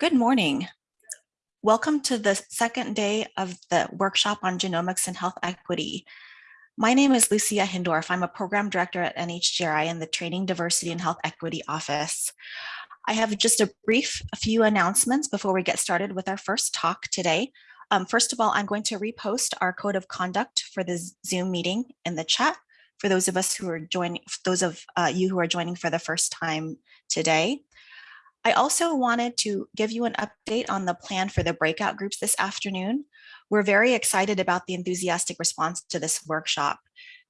Good morning. Welcome to the second day of the workshop on genomics and health equity. My name is Lucia Hindorff. I'm a program director at NHGRI in the Training Diversity and Health Equity Office. I have just a brief a few announcements before we get started with our first talk today. Um, first of all, I'm going to repost our code of conduct for the Zoom meeting in the chat for those of us who are joining, those of uh, you who are joining for the first time today. I also wanted to give you an update on the plan for the breakout groups this afternoon. We're very excited about the enthusiastic response to this workshop.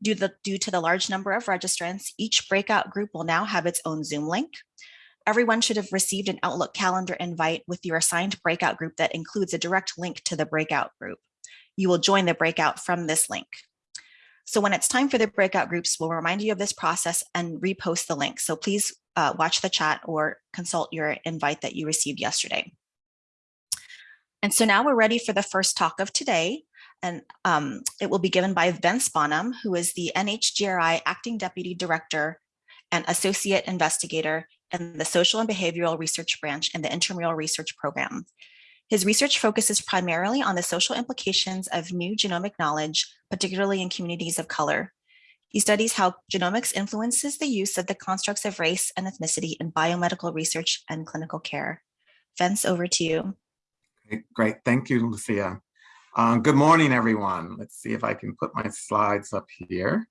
Due to, the, due to the large number of registrants, each breakout group will now have its own Zoom link. Everyone should have received an Outlook calendar invite with your assigned breakout group that includes a direct link to the breakout group. You will join the breakout from this link. So when it's time for the breakout groups, we'll remind you of this process and repost the link. So please uh, watch the chat or consult your invite that you received yesterday. And so now we're ready for the first talk of today. And um, it will be given by Vince Bonham, who is the NHGRI Acting Deputy Director and Associate Investigator in the Social and Behavioral Research Branch in the Intramural Research Program. His research focuses primarily on the social implications of new genomic knowledge, particularly in communities of color. He studies how genomics influences the use of the constructs of race and ethnicity in biomedical research and clinical care. Vince, over to you. Great, thank you, Lucia. Uh, good morning, everyone. Let's see if I can put my slides up here.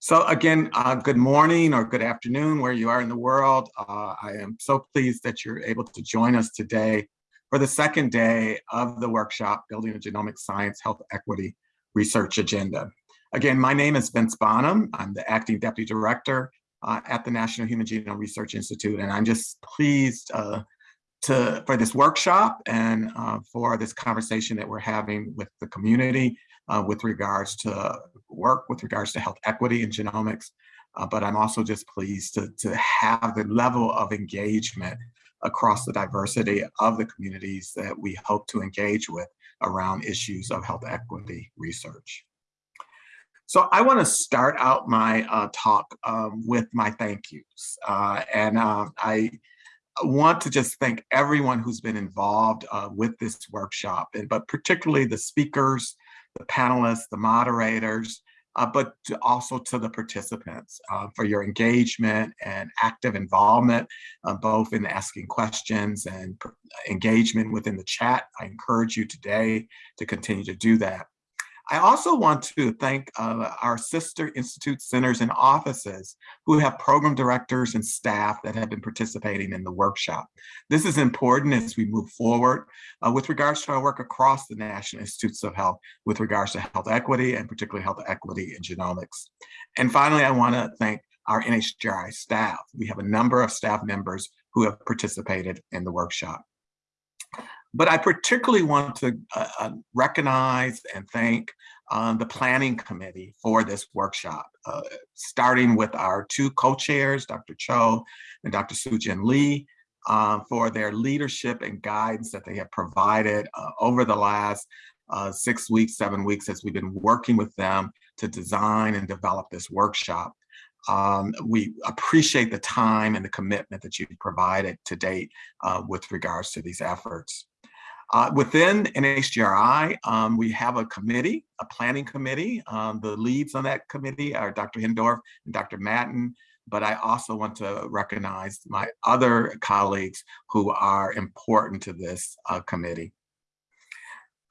So again, uh, good morning or good afternoon, where you are in the world. Uh, I am so pleased that you're able to join us today for the second day of the workshop, Building a Genomic Science Health Equity Research Agenda. Again, my name is Vince Bonham. I'm the acting deputy director uh, at the National Human Genome Research Institute, and I'm just pleased uh, to for this workshop and uh, for this conversation that we're having with the community uh, with regards to work, with regards to health equity and genomics. Uh, but I'm also just pleased to, to have the level of engagement across the diversity of the communities that we hope to engage with around issues of health equity research. So I want to start out my uh, talk um, with my thank yous. Uh, and uh, I want to just thank everyone who's been involved uh, with this workshop, and but particularly the speakers, the panelists, the moderators, uh, but to also to the participants uh, for your engagement and active involvement, both in asking questions and engagement within the chat. I encourage you today to continue to do that. I also want to thank uh, our sister institute centers and offices who have program directors and staff that have been participating in the workshop. This is important as we move forward uh, with regards to our work across the National Institutes of Health with regards to health equity and particularly health equity in genomics. And finally, I want to thank our NHGRI staff. We have a number of staff members who have participated in the workshop. But I particularly want to uh, uh, recognize and thank um, the planning committee for this workshop, uh, starting with our two co-chairs, Dr. Cho and Dr. Sujin Lee, uh, for their leadership and guidance that they have provided uh, over the last six weeks, seven weeks as we've been working with them to design and develop this workshop. Um, we appreciate the time and the commitment that you've provided to date uh, with regards to these efforts. Uh, within NHGRI, um, we have a committee, a planning committee. Um, the leads on that committee are Dr. Hindorff and Dr. Matten, but I also want to recognize my other colleagues who are important to this uh, committee.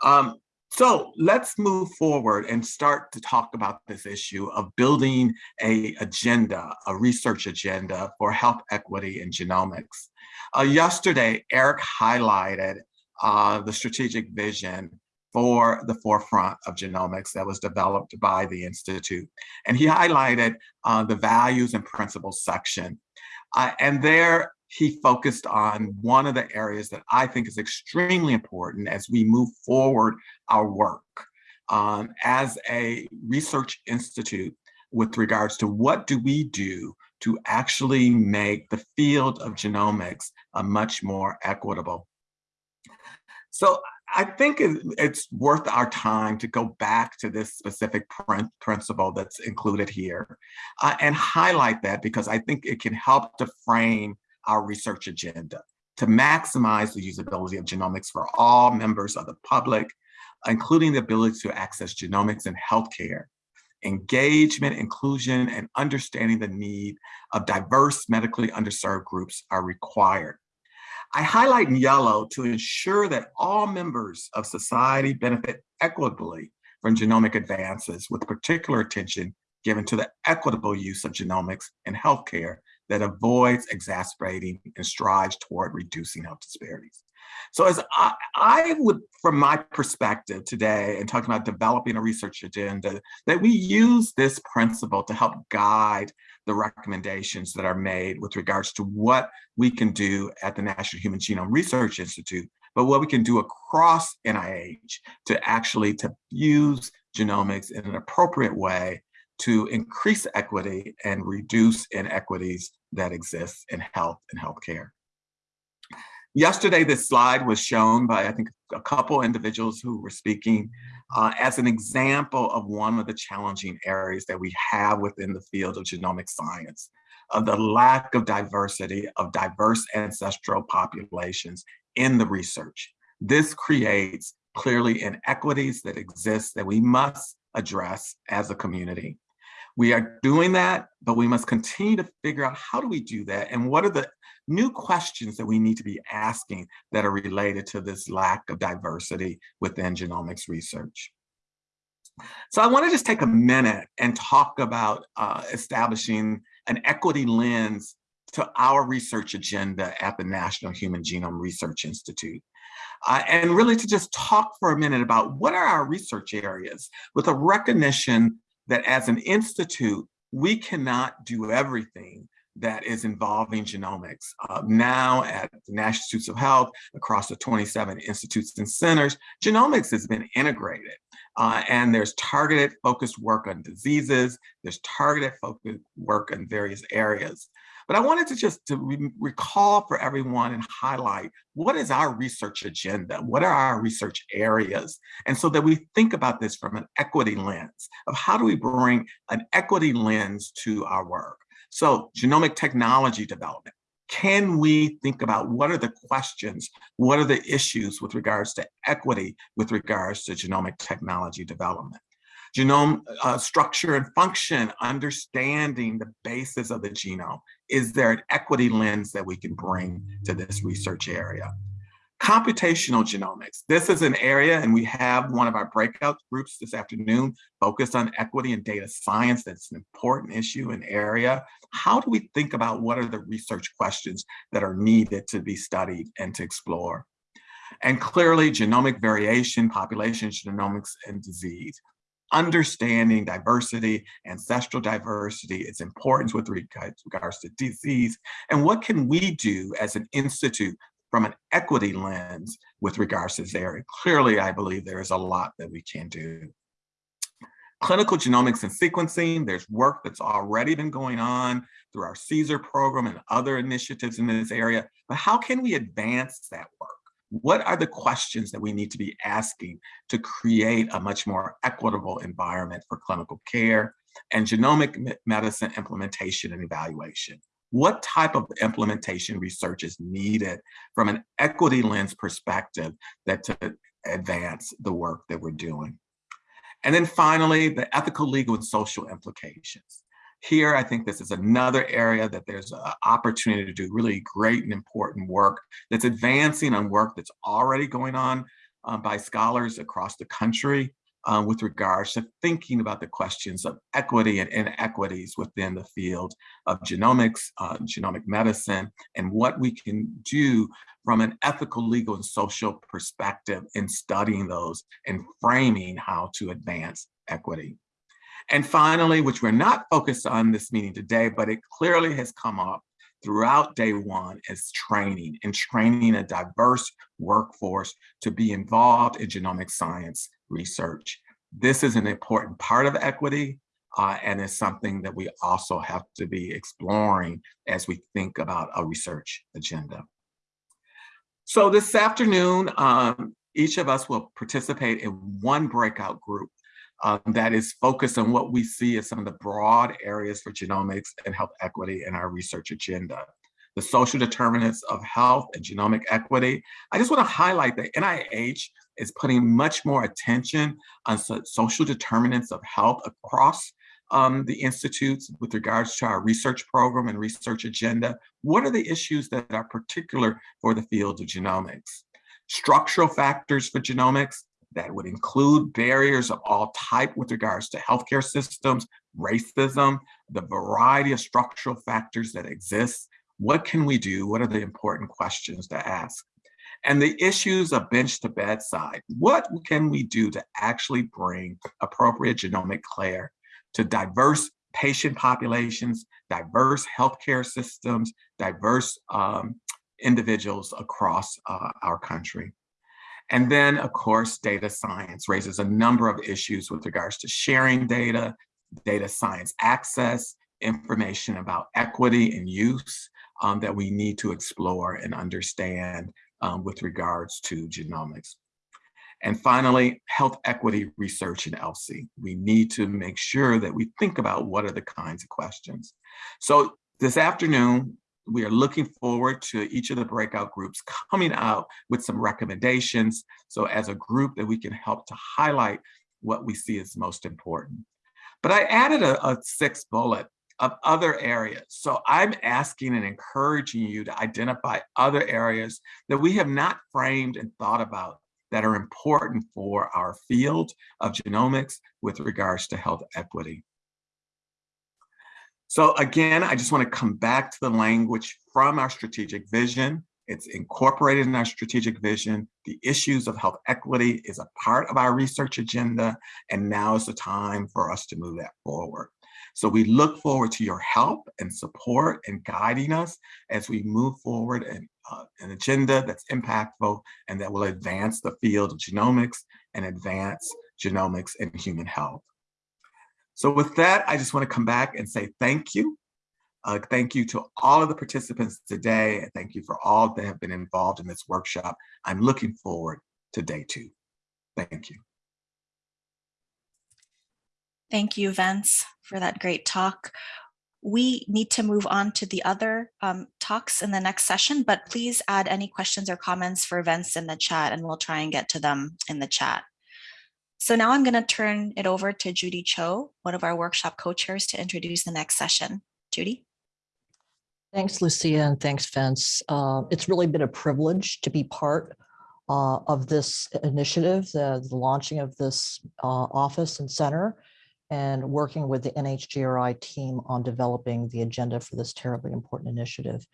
Um, so let's move forward and start to talk about this issue of building a agenda, a research agenda for health equity and genomics. Uh, yesterday, Eric highlighted uh, the strategic vision for the forefront of genomics that was developed by the Institute. And he highlighted uh, the values and principles section. Uh, and there he focused on one of the areas that I think is extremely important as we move forward our work. Um, as a research institute with regards to what do we do to actually make the field of genomics a much more equitable. So I think it's worth our time to go back to this specific principle that's included here uh, and highlight that because I think it can help to frame our research agenda to maximize the usability of genomics for all members of the public, including the ability to access genomics in healthcare. Engagement, inclusion, and understanding the need of diverse medically underserved groups are required. I highlight in yellow to ensure that all members of society benefit equitably from genomic advances with particular attention given to the equitable use of genomics in healthcare that avoids exacerbating and strives toward reducing health disparities. So as I, I, would, from my perspective today and talking about developing a research agenda, that we use this principle to help guide the recommendations that are made with regards to what we can do at the National Human Genome Research Institute, but what we can do across NIH to actually to use genomics in an appropriate way to increase equity and reduce inequities that exist in health and healthcare. Yesterday, this slide was shown by, I think, a couple individuals who were speaking uh, as an example of one of the challenging areas that we have within the field of genomic science, of the lack of diversity of diverse ancestral populations in the research. This creates clearly inequities that exist that we must address as a community. We are doing that, but we must continue to figure out how do we do that and what are the new questions that we need to be asking that are related to this lack of diversity within genomics research. So I want to just take a minute and talk about uh, establishing an equity lens to our research agenda at the National Human Genome Research Institute. Uh, and really to just talk for a minute about what are our research areas with a recognition that as an institute, we cannot do everything that is involving genomics. Uh, now at the National Institutes of Health, across the 27 institutes and centers, genomics has been integrated. Uh, and there's targeted focused work on diseases, there's targeted focused work in various areas. But I wanted to just to re recall for everyone and highlight what is our research agenda? What are our research areas? And so that we think about this from an equity lens of how do we bring an equity lens to our work? So genomic technology development. Can we think about what are the questions, what are the issues with regards to equity, with regards to genomic technology development? Genome uh, structure and function, understanding the basis of the genome. Is there an equity lens that we can bring to this research area? Computational genomics. This is an area, and we have one of our breakout groups this afternoon focused on equity and data science. That's an important issue and area. How do we think about what are the research questions that are needed to be studied and to explore? And clearly, genomic variation, population genomics, and disease understanding diversity, ancestral diversity, its importance with regards to disease, and what can we do as an institute from an equity lens with regards to this area. Clearly, I believe there is a lot that we can do. Clinical genomics and sequencing, there's work that's already been going on through our CSER program and other initiatives in this area, but how can we advance that work? What are the questions that we need to be asking to create a much more equitable environment for clinical care and genomic medicine implementation and evaluation? What type of implementation research is needed from an equity lens perspective that to advance the work that we're doing. And then finally, the ethical, legal, and social implications. Here, I think this is another area that there's an opportunity to do really great and important work that's advancing on work that's already going on uh, by scholars across the country um, with regards to thinking about the questions of equity and inequities within the field of genomics, uh, genomic medicine, and what we can do from an ethical, legal, and social perspective in studying those and framing how to advance equity. And finally, which we're not focused on this meeting today, but it clearly has come up throughout day one is training and training a diverse workforce to be involved in genomic science research. This is an important part of equity uh, and is something that we also have to be exploring as we think about a research agenda. So this afternoon, um, each of us will participate in one breakout group um, that is focused on what we see as some of the broad areas for genomics and health equity in our research agenda. The social determinants of health and genomic equity. I just want to highlight that NIH is putting much more attention on social determinants of health across um, the institutes with regards to our research program and research agenda. What are the issues that are particular for the field of genomics? Structural factors for genomics, that would include barriers of all type with regards to healthcare systems, racism, the variety of structural factors that exist. What can we do? What are the important questions to ask? And the issues of bench to bedside. What can we do to actually bring appropriate genomic care to diverse patient populations, diverse healthcare systems, diverse um, individuals across uh, our country? And then, of course, data science raises a number of issues with regards to sharing data, data science access, information about equity and use um, that we need to explore and understand um, with regards to genomics. And finally, health equity research in ELSI. We need to make sure that we think about what are the kinds of questions. So this afternoon, we are looking forward to each of the breakout groups coming out with some recommendations. So as a group that we can help to highlight what we see as most important. But I added a, a sixth bullet of other areas. So I'm asking and encouraging you to identify other areas that we have not framed and thought about that are important for our field of genomics with regards to health equity. So again, I just want to come back to the language from our strategic vision. It's incorporated in our strategic vision. The issues of health equity is a part of our research agenda, and now is the time for us to move that forward. So we look forward to your help and support and guiding us as we move forward in uh, an agenda that's impactful and that will advance the field of genomics and advance genomics and human health. So with that, I just want to come back and say thank you. Uh, thank you to all of the participants today. And thank you for all that have been involved in this workshop. I'm looking forward to day two. Thank you. Thank you, Vince, for that great talk. We need to move on to the other um, talks in the next session, but please add any questions or comments for Vince in the chat and we'll try and get to them in the chat. So now I'm going to turn it over to Judy Cho, one of our workshop co-chairs to introduce the next session. Judy. Thanks, Lucia, and thanks, Vince. Uh, it's really been a privilege to be part uh, of this initiative, the, the launching of this uh, office and center, and working with the NHGRI team on developing the agenda for this terribly important initiative.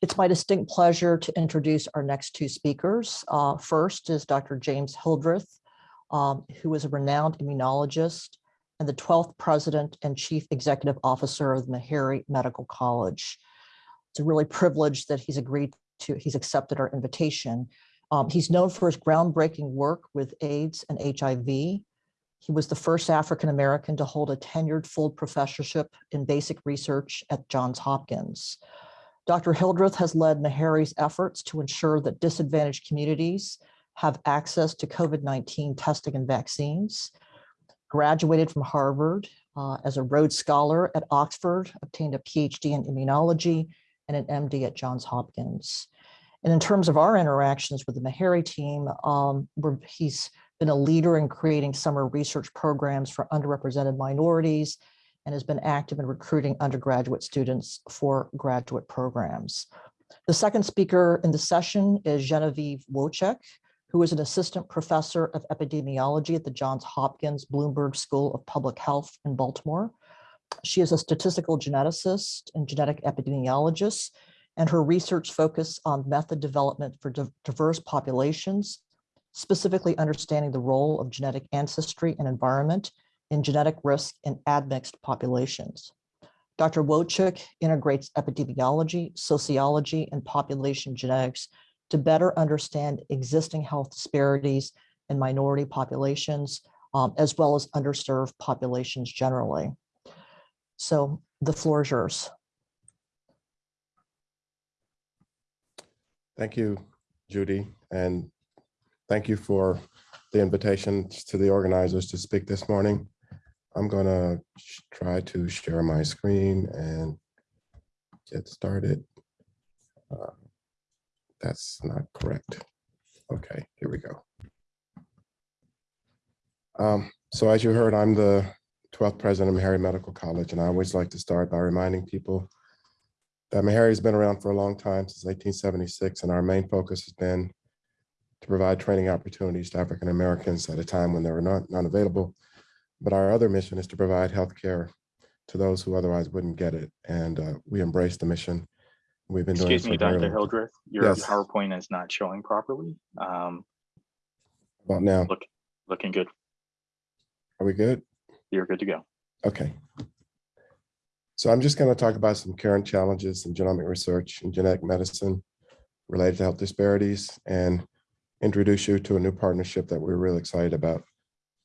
It's my distinct pleasure to introduce our next two speakers. Uh, first is Dr. James Hildreth, um, who is a renowned immunologist and the 12th president and chief executive officer of the Meharry Medical College. It's a really privilege that he's agreed to, he's accepted our invitation. Um, he's known for his groundbreaking work with AIDS and HIV. He was the first African-American to hold a tenured full professorship in basic research at Johns Hopkins. Dr. Hildreth has led Meharry's efforts to ensure that disadvantaged communities have access to COVID-19 testing and vaccines, graduated from Harvard uh, as a Rhodes Scholar at Oxford, obtained a PhD in immunology and an MD at Johns Hopkins. And in terms of our interactions with the Meharry team, um, he's been a leader in creating summer research programs for underrepresented minorities and has been active in recruiting undergraduate students for graduate programs. The second speaker in the session is Genevieve Wojcik, who is an assistant professor of epidemiology at the Johns Hopkins Bloomberg School of Public Health in Baltimore. She is a statistical geneticist and genetic epidemiologist, and her research focus on method development for diverse populations, specifically understanding the role of genetic ancestry and environment in genetic risk in admixed populations. Dr. Wojcik integrates epidemiology, sociology, and population genetics to better understand existing health disparities in minority populations, um, as well as underserved populations generally. So the floor is yours. Thank you, Judy, and thank you for the invitation to the organizers to speak this morning. I'm going to try to share my screen and get started. Uh, That's not correct. Okay, here we go. Um, So as you heard, I'm the 12th president of Meharry Medical College, and I always like to start by reminding people that Meharry's been around for a long time, since 1876, and our main focus has been to provide training opportunities to African Americans at a time when they were not, not available. But our other mission is to provide healthcare to those who otherwise wouldn't get it. And uh, we embrace the mission. We've been doing. Excuse me, for a very Dr. time. Hildreth, your Yes. PowerPoint is not showing properly. Um, About now, Look, looking good. are we good? You're good to go. Okay. So I'm just going to talk about some current challenges in genomic research and genetic medicine related to health disparities and introduce you to a new partnership that we're really excited about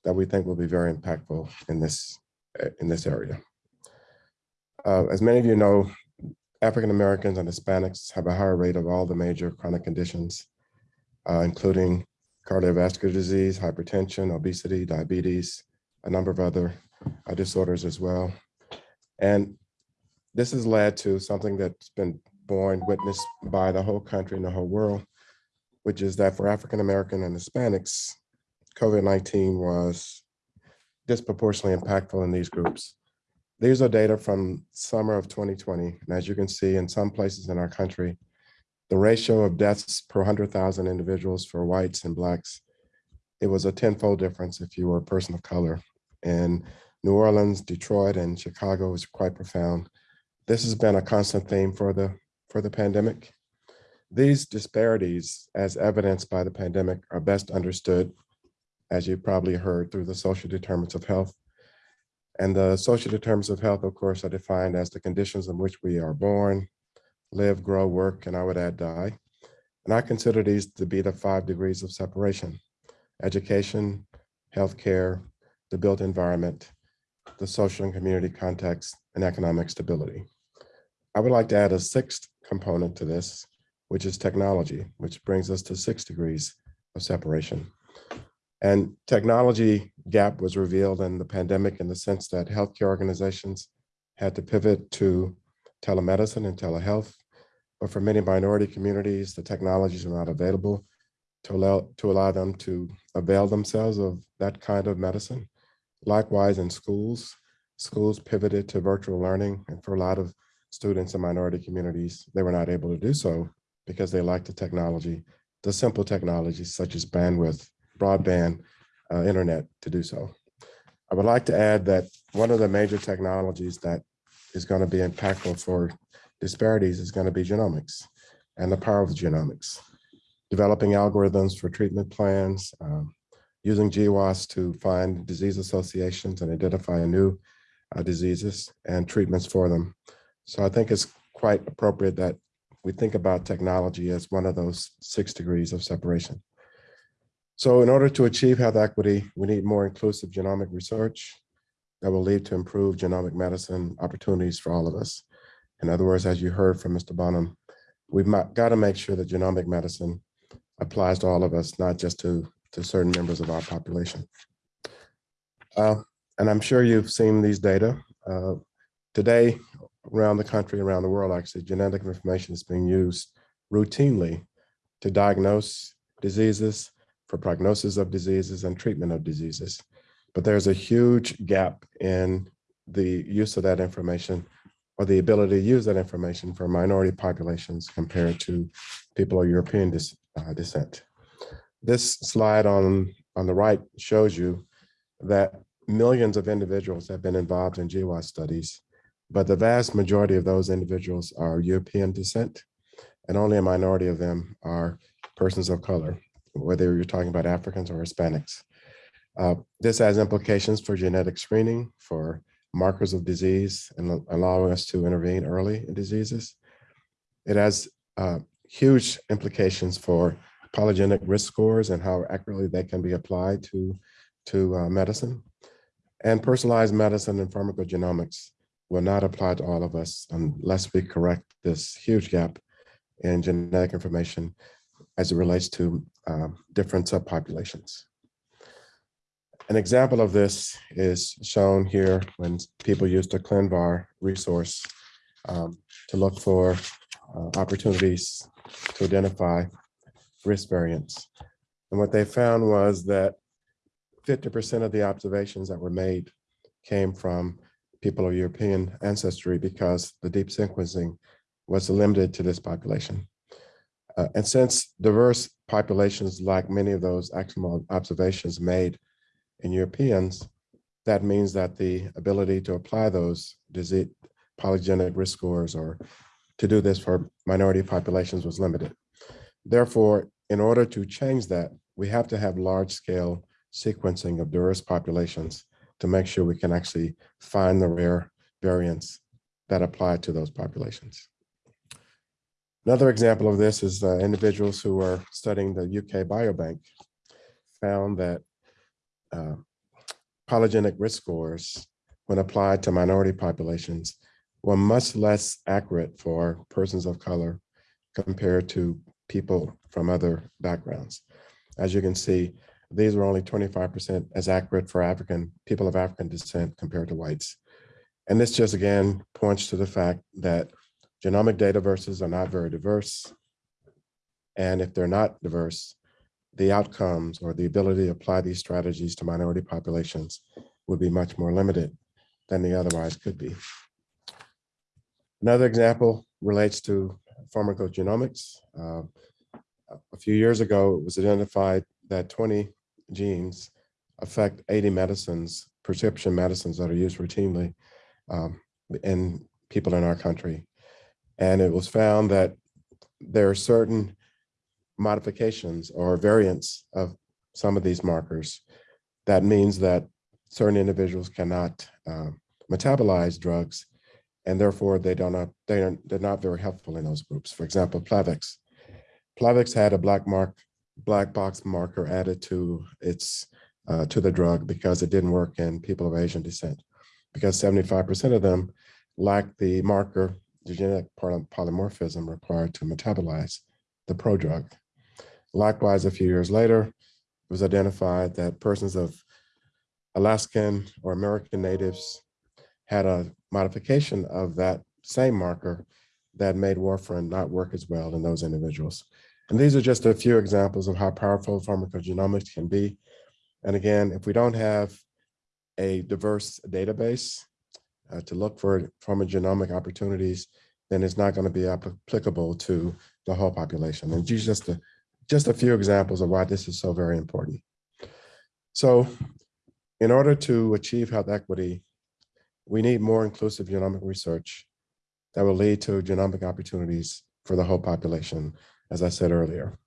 that we think will be very impactful in this, uh, in this area. Uh, As many of you know, African Americans and Hispanics have a higher rate of all the major chronic conditions, uh, including cardiovascular disease, hypertension, obesity, diabetes, a number of other uh, disorders as well. And this has led to something that's been borne, witnessed by the whole country and the whole world, which is that for African American and Hispanics, COVID-19 was disproportionately impactful in these groups. These are data from summer of 2020. And as you can see in some places in our country, the ratio of deaths per 100,000 individuals for whites and blacks, it was a tenfold difference if you were a person of color. In New Orleans, Detroit, and Chicago was quite profound. This has been a constant theme for the, for the pandemic. These disparities, as evidenced by the pandemic, are best understood, as you probably heard, through the social determinants of health. And the social determinants of health, of course, are defined as the conditions in which we are born, live, grow, work, and I would add die. And I consider these to be the five degrees of separation, education, healthcare, the built environment, the social and community context, and economic stability. I would like to add a sixth component to this, which is technology, which brings us to six degrees of separation. And technology gap was revealed in the pandemic in the sense that healthcare organizations had to pivot to telemedicine and telehealth. But for many minority communities, the technologies are not available to allow, to allow them to avail themselves of that kind of medicine. Likewise, in schools, schools pivoted to virtual learning, and for a lot of students in minority communities, they were not able to do so because they lacked the technology, the simple technologies such as bandwidth, broadband, uh, internet to do so. I would like to add that one of the major technologies that is going to be impactful for disparities is going to be genomics and the power of genomics. Developing algorithms for treatment plans, um, using GWAS to find disease associations and identify new uh, diseases and treatments for them. So I think it's quite appropriate that we think about technology as one of those six degrees of separation. So in order to achieve health equity, we need more inclusive genomic research that will lead to improved genomic medicine opportunities for all of us. In other words, as you heard from Mr. Bonham, we've got to make sure that genomic medicine applies to all of us, not just to, to certain members of our population. Uh, and I'm sure you've seen these data. Uh, today, around the country, around the world, actually, genetic information is being used routinely to diagnose diseases, for prognosis of diseases and treatment of diseases. But there's a huge gap in the use of that information or the ability to use that information for minority populations compared to people of European dis, uh, descent. This slide on, on the right shows you that millions of individuals have been involved in GWAS studies, but the vast majority of those individuals are European descent, and only a minority of them are persons of color, whether you're talking about Africans or Hispanics. Uh, this has implications for genetic screening, for markers of disease, and allowing us to intervene early in diseases. It has uh, huge implications for polygenic risk scores and how accurately they can be applied to, to uh, medicine. And personalized medicine and pharmacogenomics will not apply to all of us unless we correct this huge gap in genetic information as it relates to um, different subpopulations. An example of this is shown here when people use the ClinVar resource um, to look for uh, opportunities to identify risk variants. And what they found was that fifty percent of the observations that were made came from people of European ancestry because the deep sequencing was limited to this population. Uh, and since diverse populations like many of those actual observations made in Europeans, that means that the ability to apply those disease polygenic risk scores or to do this for minority populations was limited. Therefore, in order to change that, we have to have large scale sequencing of diverse populations to make sure we can actually find the rare variants that apply to those populations. Another example of this is uh, individuals who are studying the UK Biobank found that uh, polygenic risk scores, when applied to minority populations, were much less accurate for persons of color compared to people from other backgrounds. As you can see, these were only 25% as accurate for African people of African descent compared to whites. And this just again points to the fact that genomic data verses are not very diverse. And if they're not diverse, the outcomes or the ability to apply these strategies to minority populations would be much more limited than they otherwise could be. Another example relates to pharmacogenomics. Uh, a few years ago, it was identified that 20 genes affect 80 medicines, prescription medicines that are used routinely um, in people in our country. And it was found that there are certain modifications or variants of some of these markers. That means that certain individuals cannot uh, metabolize drugs and therefore they don't not, they are they're not very helpful in those groups. For example, Plavix. Plavix had a black mark, black box marker added to its uh, to the drug because it didn't work in people of Asian descent. Because 75% of them lack the marker, the genetic polymorphism required to metabolize the prodrug. Likewise, a few years later, it was identified that persons of Alaskan or American natives had a modification of that same marker that made warfarin not work as well in those individuals. And these are just a few examples of how powerful pharmacogenomics can be. And again, if we don't have a diverse database uh, to look for pharmacogenomic opportunities, then it's not going to be applicable to the whole population. And these just a, just a few examples of why this is so very important. So in order to achieve health equity, we need more inclusive genomic research that will lead to genomic opportunities for the whole population, as I said earlier.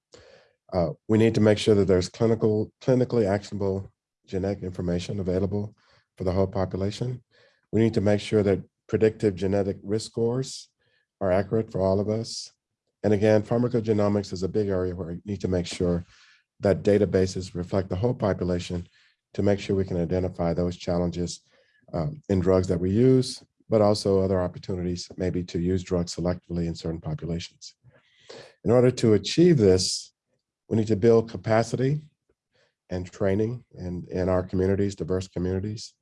Uh, we need to make sure that there's clinical, clinically actionable genetic information available for the whole population. We need to make sure that predictive genetic risk scores are accurate for all of us. And again, pharmacogenomics is a big area where we need to make sure that databases reflect the whole population to make sure we can identify those challenges um, in drugs that we use, but also other opportunities maybe to use drugs selectively in certain populations. In order to achieve this, we need to build capacity and training in, in our communities, diverse communities.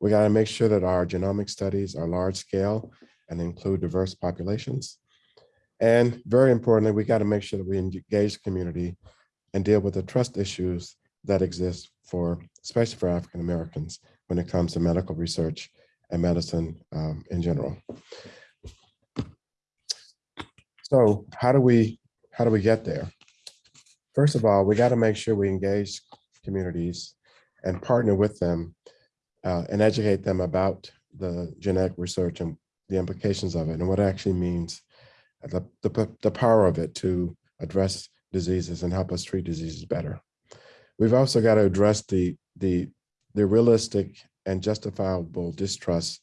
We got to make sure that our genomic studies are large scale and include diverse populations. And very importantly, we got to make sure that we engage the community and deal with the trust issues that exist for, especially for African Americans when it comes to medical research and medicine um, in general. So how do we how do we get there? First of all, we got to make sure we engage communities and partner with them uh, and educate them about the genetic research and the implications of it and what it actually means, the, the, the power of it to address diseases and help us treat diseases better. We've also got to address the, the, the realistic and justifiable distrust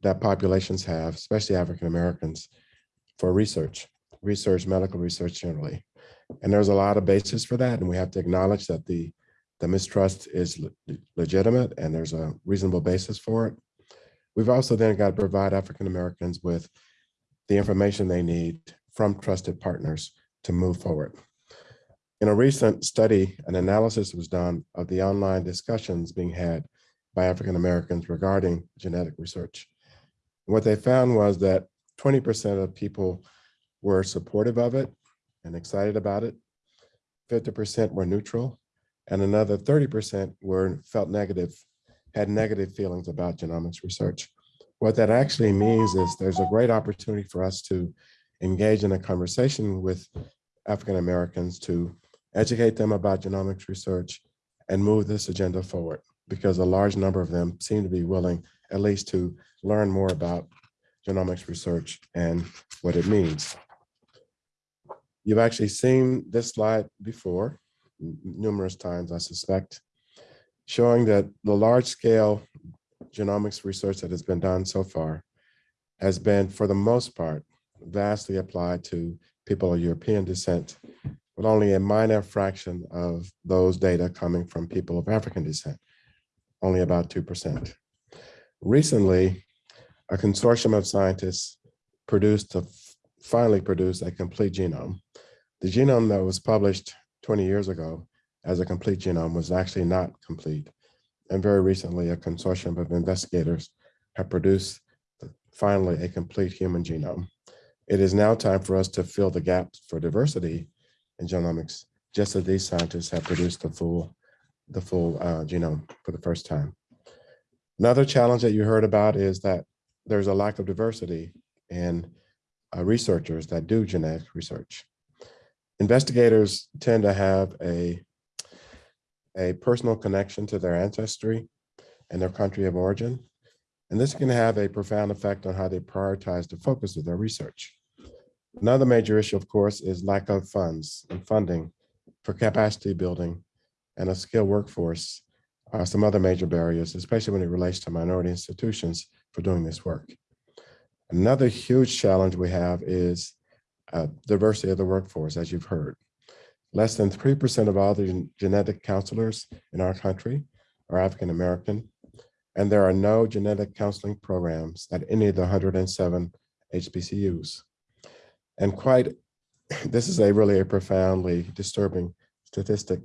that populations have, especially African Americans, for research, research, medical research generally. And there's a lot of basis for that. And we have to acknowledge that the, the mistrust is le legitimate and there's a reasonable basis for it. We've also then got to provide African Americans with the information they need from trusted partners to move forward. In a recent study, an analysis was done of the online discussions being had by African Americans regarding genetic research. What they found was that 20% of people were supportive of it and excited about it. 50% were neutral, and another 30% were felt negative, had negative feelings about genomics research. What that actually means is there's a great opportunity for us to engage in a conversation with African Americans to educate them about genomics research and move this agenda forward because a large number of them seem to be willing at least to learn more about genomics research and what it means. You've actually seen this slide before numerous times, I suspect, showing that the large scale genomics research that has been done so far has been, for the most part, vastly applied to people of European descent, with only a minor fraction of those data coming from people of African descent, only about 2%. Recently, a consortium of scientists produced, a- finally produced a complete genome. The genome that was published 20 years ago as a complete genome was actually not complete. And very recently, a consortium of investigators have produced finally a complete human genome. It is now time for us to fill the gaps for diversity in genomics, just as these scientists have produced the full, the full uh, genome for the first time. Another challenge that you heard about is that there's a lack of diversity in uh, researchers that do genetic research. Investigators tend to have a, a personal connection to their ancestry and their country of origin. And this can have a profound effect on how they prioritize the focus of their research. Another major issue, of course, is lack of funds and funding for capacity building and a skilled workforce are some other major barriers, especially when it relates to minority institutions for doing this work. Another huge challenge we have is uh, diversity of the workforce, as you've heard. Less than 3% of all the gen- genetic counselors in our country are African American, and there are no genetic counseling programs at any of the 107 HBCUs. And quite, this is a really a profoundly disturbing statistic.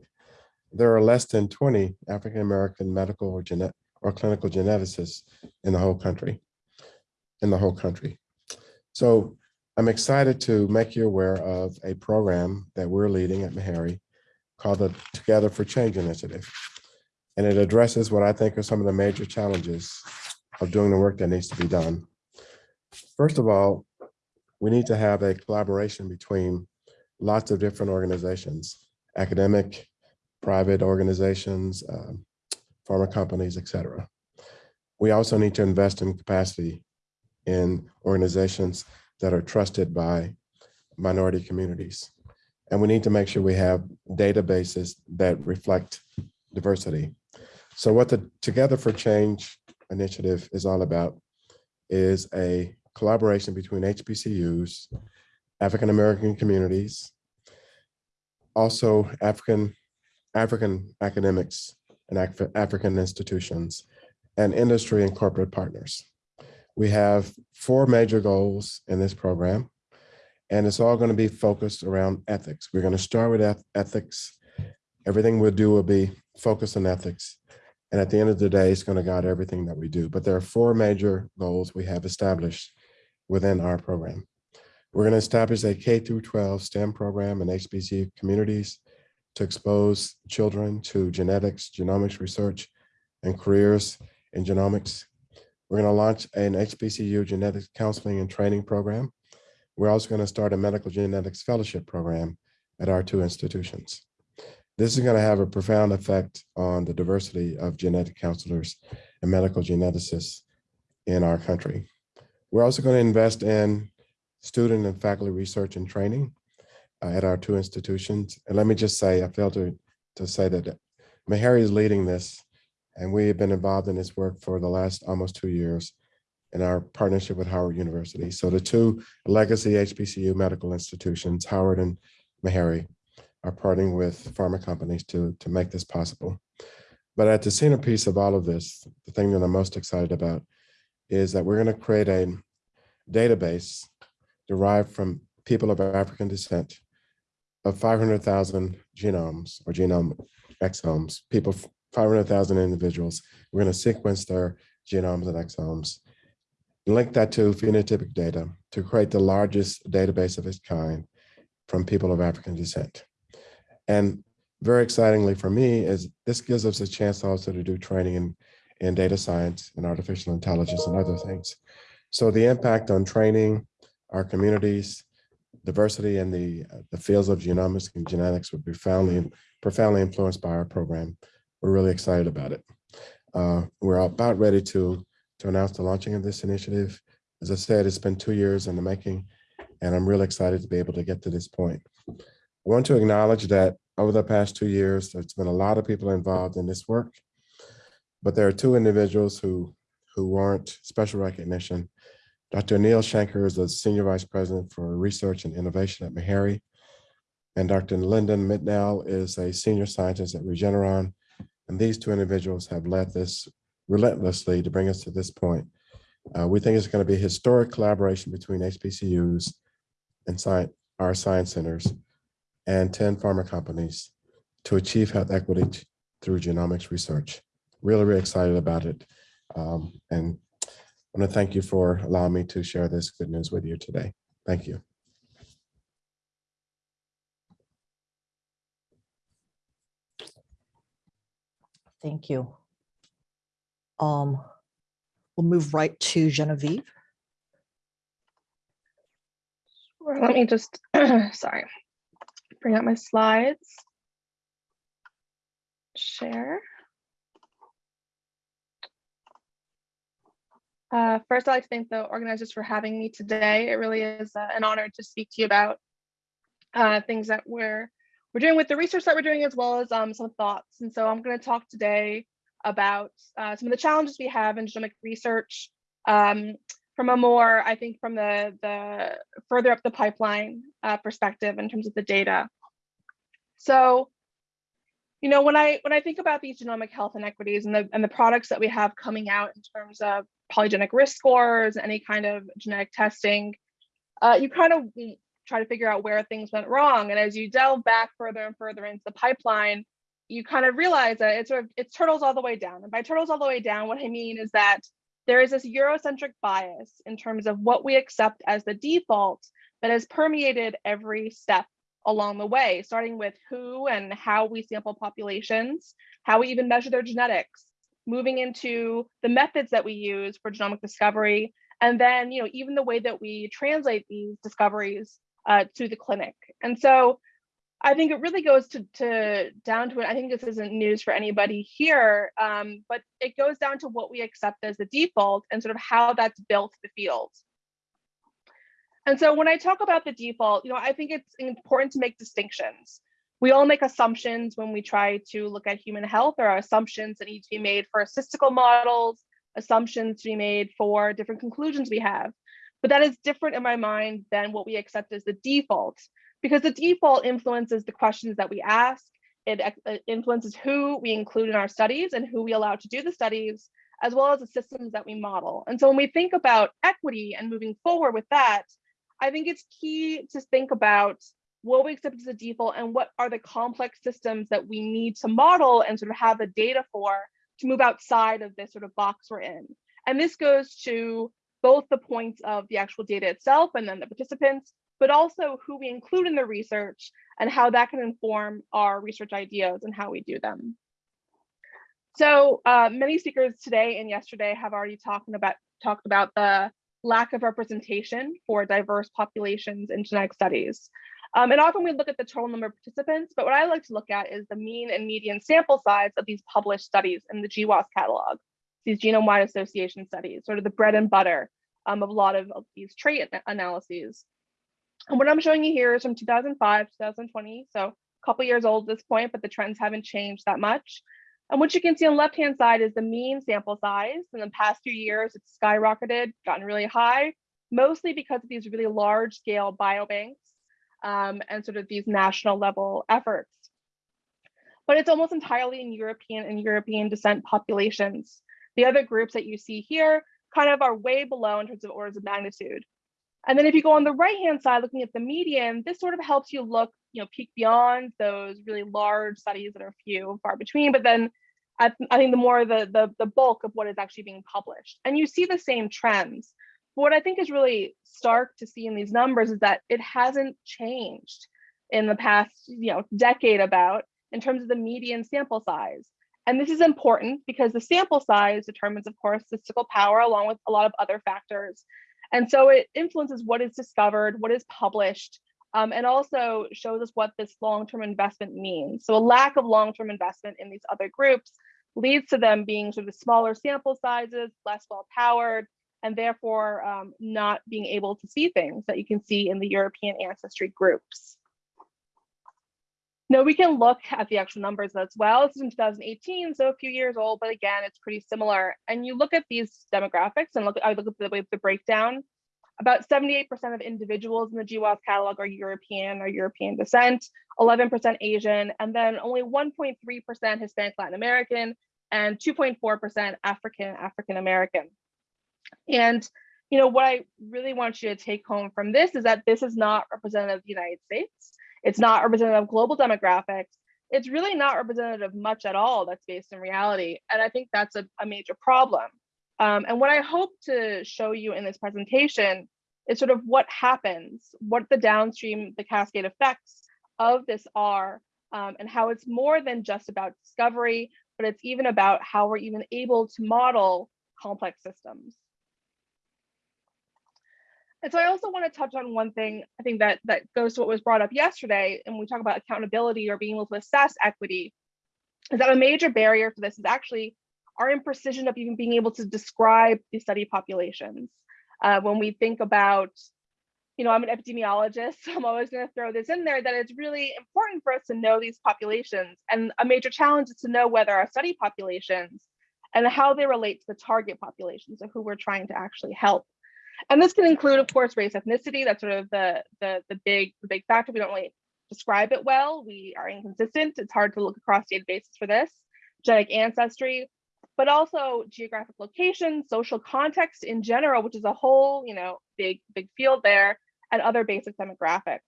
There are less than 20 African-American medical or genet or clinical geneticists in the whole country, in the whole country. So I'm excited to make you aware of a program that we're leading at Meharry called the Together for Change Initiative. And it addresses what I think are some of the major challenges of doing the work that needs to be done. First of all, we need to have a collaboration between lots of different organizations, academic, private organizations, um, pharma companies, et cetera. We also need to invest in capacity in organizations that are trusted by minority communities. And we need to make sure we have databases that reflect diversity. So what the Together for Change initiative is all about is a collaboration between HBCUs, African-American communities, also African, African academics and Af- African institutions, and industry and corporate partners. We have four major goals in this program, and it's all going to be focused around ethics. We're going to start with eth- ethics. Everything we'll do will be focused on ethics. And at the end of the day, it's going to guide everything that we do. But there are four major goals we have established within our program. We're going to establish a K through 12 STEM program in HBCU communities to expose children to genetics, genomics research, and careers in genomics. We're going to launch an HBCU genetics counseling and training program. We're also going to start a medical genetics fellowship program at our two institutions. This is going to have a profound effect on the diversity of genetic counselors and medical geneticists in our country. We're also going to invest in student and faculty research and training uh, at our two institutions. And let me just say, I failed to, to say that Meharry is leading this, and we have been involved in this work for the last almost two years in our partnership with Howard University. So the two legacy HBCU medical institutions, Howard and Meharry, are partnering with pharma companies to, to make this possible. But at the centerpiece of all of this, the thing that I'm most excited about is that we're going to create a database derived from people of African descent of 500,000 genomes or genome exomes, people, 500,000 individuals. We're going to sequence their genomes and exomes link that to phenotypic data to create the largest database of its kind from people of African descent. And very excitingly for me is this gives us a chance also to do training in, in data science and artificial intelligence and other things. So the impact on training our communities, diversity in the, the fields of genomics and genetics would be profoundly, profoundly influenced by our program. We're really excited about it. Uh, we're about ready to, to announce the launching of this initiative. As I said, it's been two years in the making, and I'm really excited to be able to get to this point. I want to acknowledge that over the past two years, there's been a lot of people involved in this work, but there are two individuals who, who warrant special recognition. Dr. Neil Shanker is the Senior Vice President for Research and Innovation at Meharry, and Dr. Lyndon Mitnaul is a Senior Scientist at Regeneron. And these two individuals have led this relentlessly to bring us to this point. Uh, we think it's going to be historic collaboration between HBCUs and our science centers and 10 pharma companies to achieve health equity through genomics research. Really, really excited about it. Um, and I want to thank you for allowing me to share this good news with you today. Thank you. Thank you. Um, we'll move right to Genevieve. Let me just, sorry, bring up my slides. Share. Uh, first, I'd like to thank the organizers for having me today. It really is uh, an honor to speak to you about uh, things that we're we're doing with the research that we're doing, as well as um, some thoughts. And so I'm going to talk today about uh, some of the challenges we have in genomic research um, from a more, I think, from the the further up the pipeline uh, perspective in terms of the data. So, you know, when I when I think about these genomic health inequities and the and the products that we have coming out in terms of polygenic risk scores, any kind of genetic testing, uh, you kind of try to figure out where things went wrong. And as you delve back further and further into the pipeline, you kind of realize that it's sort of it's turtles all the way down. And by turtles all the way down, what I mean is that there is this Eurocentric bias in terms of what we accept as the default that has permeated every step along the way, starting with who and how we sample populations, how we even measure their genetics, moving into the methods that we use for genomic discovery, and then you know even the way that we translate these discoveries uh, to the clinic. And so I think it really goes to, to down to it. I think this isn't news for anybody here, um, but it goes down to what we accept as the default and sort of how that's built the field. And so when I talk about the default, you know, I think it's important to make distinctions. We all make assumptions when we try to look at human health. There are assumptions that need to be made for statistical models, assumptions to be made for different conclusions we have. But that is different in my mind than what we accept as the default, because the default influences the questions that we ask. It uh, influences who we include in our studies and who we allow to do the studies, as well as the systems that we model. And so when we think about equity and moving forward with that, I think it's key to think about what we accept as a default and what are the complex systems that we need to model and sort of have the data for to move outside of this sort of box we're in. And this goes to both the points of the actual data itself and then the participants, but also who we include in the research and how that can inform our research ideas and how we do them. So uh, many speakers today and yesterday have already talked about talked about the lack of representation for diverse populations in genetic studies. Um, and often we look at the total number of participants, but what I like to look at is the mean and median sample size of these published studies in the GWAS catalog, these genome-wide association studies, sort of the bread and butter um, of a lot of, of these trait analyses. And what I'm showing you here is from 2005, 2020, so a couple years old at this point, but the trends haven't changed that much. And what you can see on the left-hand side is the mean sample size. In the past few years, it's skyrocketed, gotten really high, mostly because of these really large scale biobanks um, and sort of these national level efforts. But it's almost entirely in European and European descent populations. The other groups that you see here kind of are way below in terms of orders of magnitude. And then if you go on the right-hand side, looking at the median, this sort of helps you look, you know, peek beyond those really large studies that are few and far between, but then I, I think the more the, the, the bulk of what is actually being published. And you see the same trends. But what I think is really stark to see in these numbers is that it hasn't changed in the past, you know, decade about in terms of the median sample size. And this is important because the sample size determines, of course, statistical power along with a lot of other factors. And so it influences what is discovered, what is published, um, and also shows us what this long-term investment means. So a lack of long-term investment in these other groups leads to them being sort of smaller sample sizes, less well-powered, and therefore um, not being able to see things that you can see in the European ancestry groups. Now we can look at the actual numbers as well. This is in 2018, so a few years old, but again, it's pretty similar. And you look at these demographics and look, I look at the, the breakdown. About 78% of individuals in the GWAS catalog are European or European descent, 11% Asian, and then only 1.3% Hispanic Latin American, and 2.4% African African American. And you know what I really want you to take home from this is that this is not representative of the United States. It's not representative of global demographics. It's really not representative of much at all that's based in reality. And I think that's a, a major problem. Um, and what I hope to show you in this presentation is sort of what happens, what the downstream, the cascade effects of this are, um, and how it's more than just about discovery, but it's even about how we're even able to model complex systems. And so I also want to touch on one thing I think that that goes to what was brought up yesterday, and we talk about accountability or being able to assess equity, is that a major barrier for this is actually our imprecision of even being able to describe the study populations. Uh, when we think about, you know, I'm an epidemiologist, so I'm always going to throw this in there that it's really important for us to know these populations. And a major challenge is to know whether our study populations and how they relate to the target populations of who we're trying to actually help. And this can include, of course, race ethnicity. That's sort of the, the, the big the big factor. We don't really describe it well. We are inconsistent. It's hard to look across databases for this. Genetic ancestry, but also geographic location, social context in general, which is a whole, you know, big, big field there, and other basic demographics.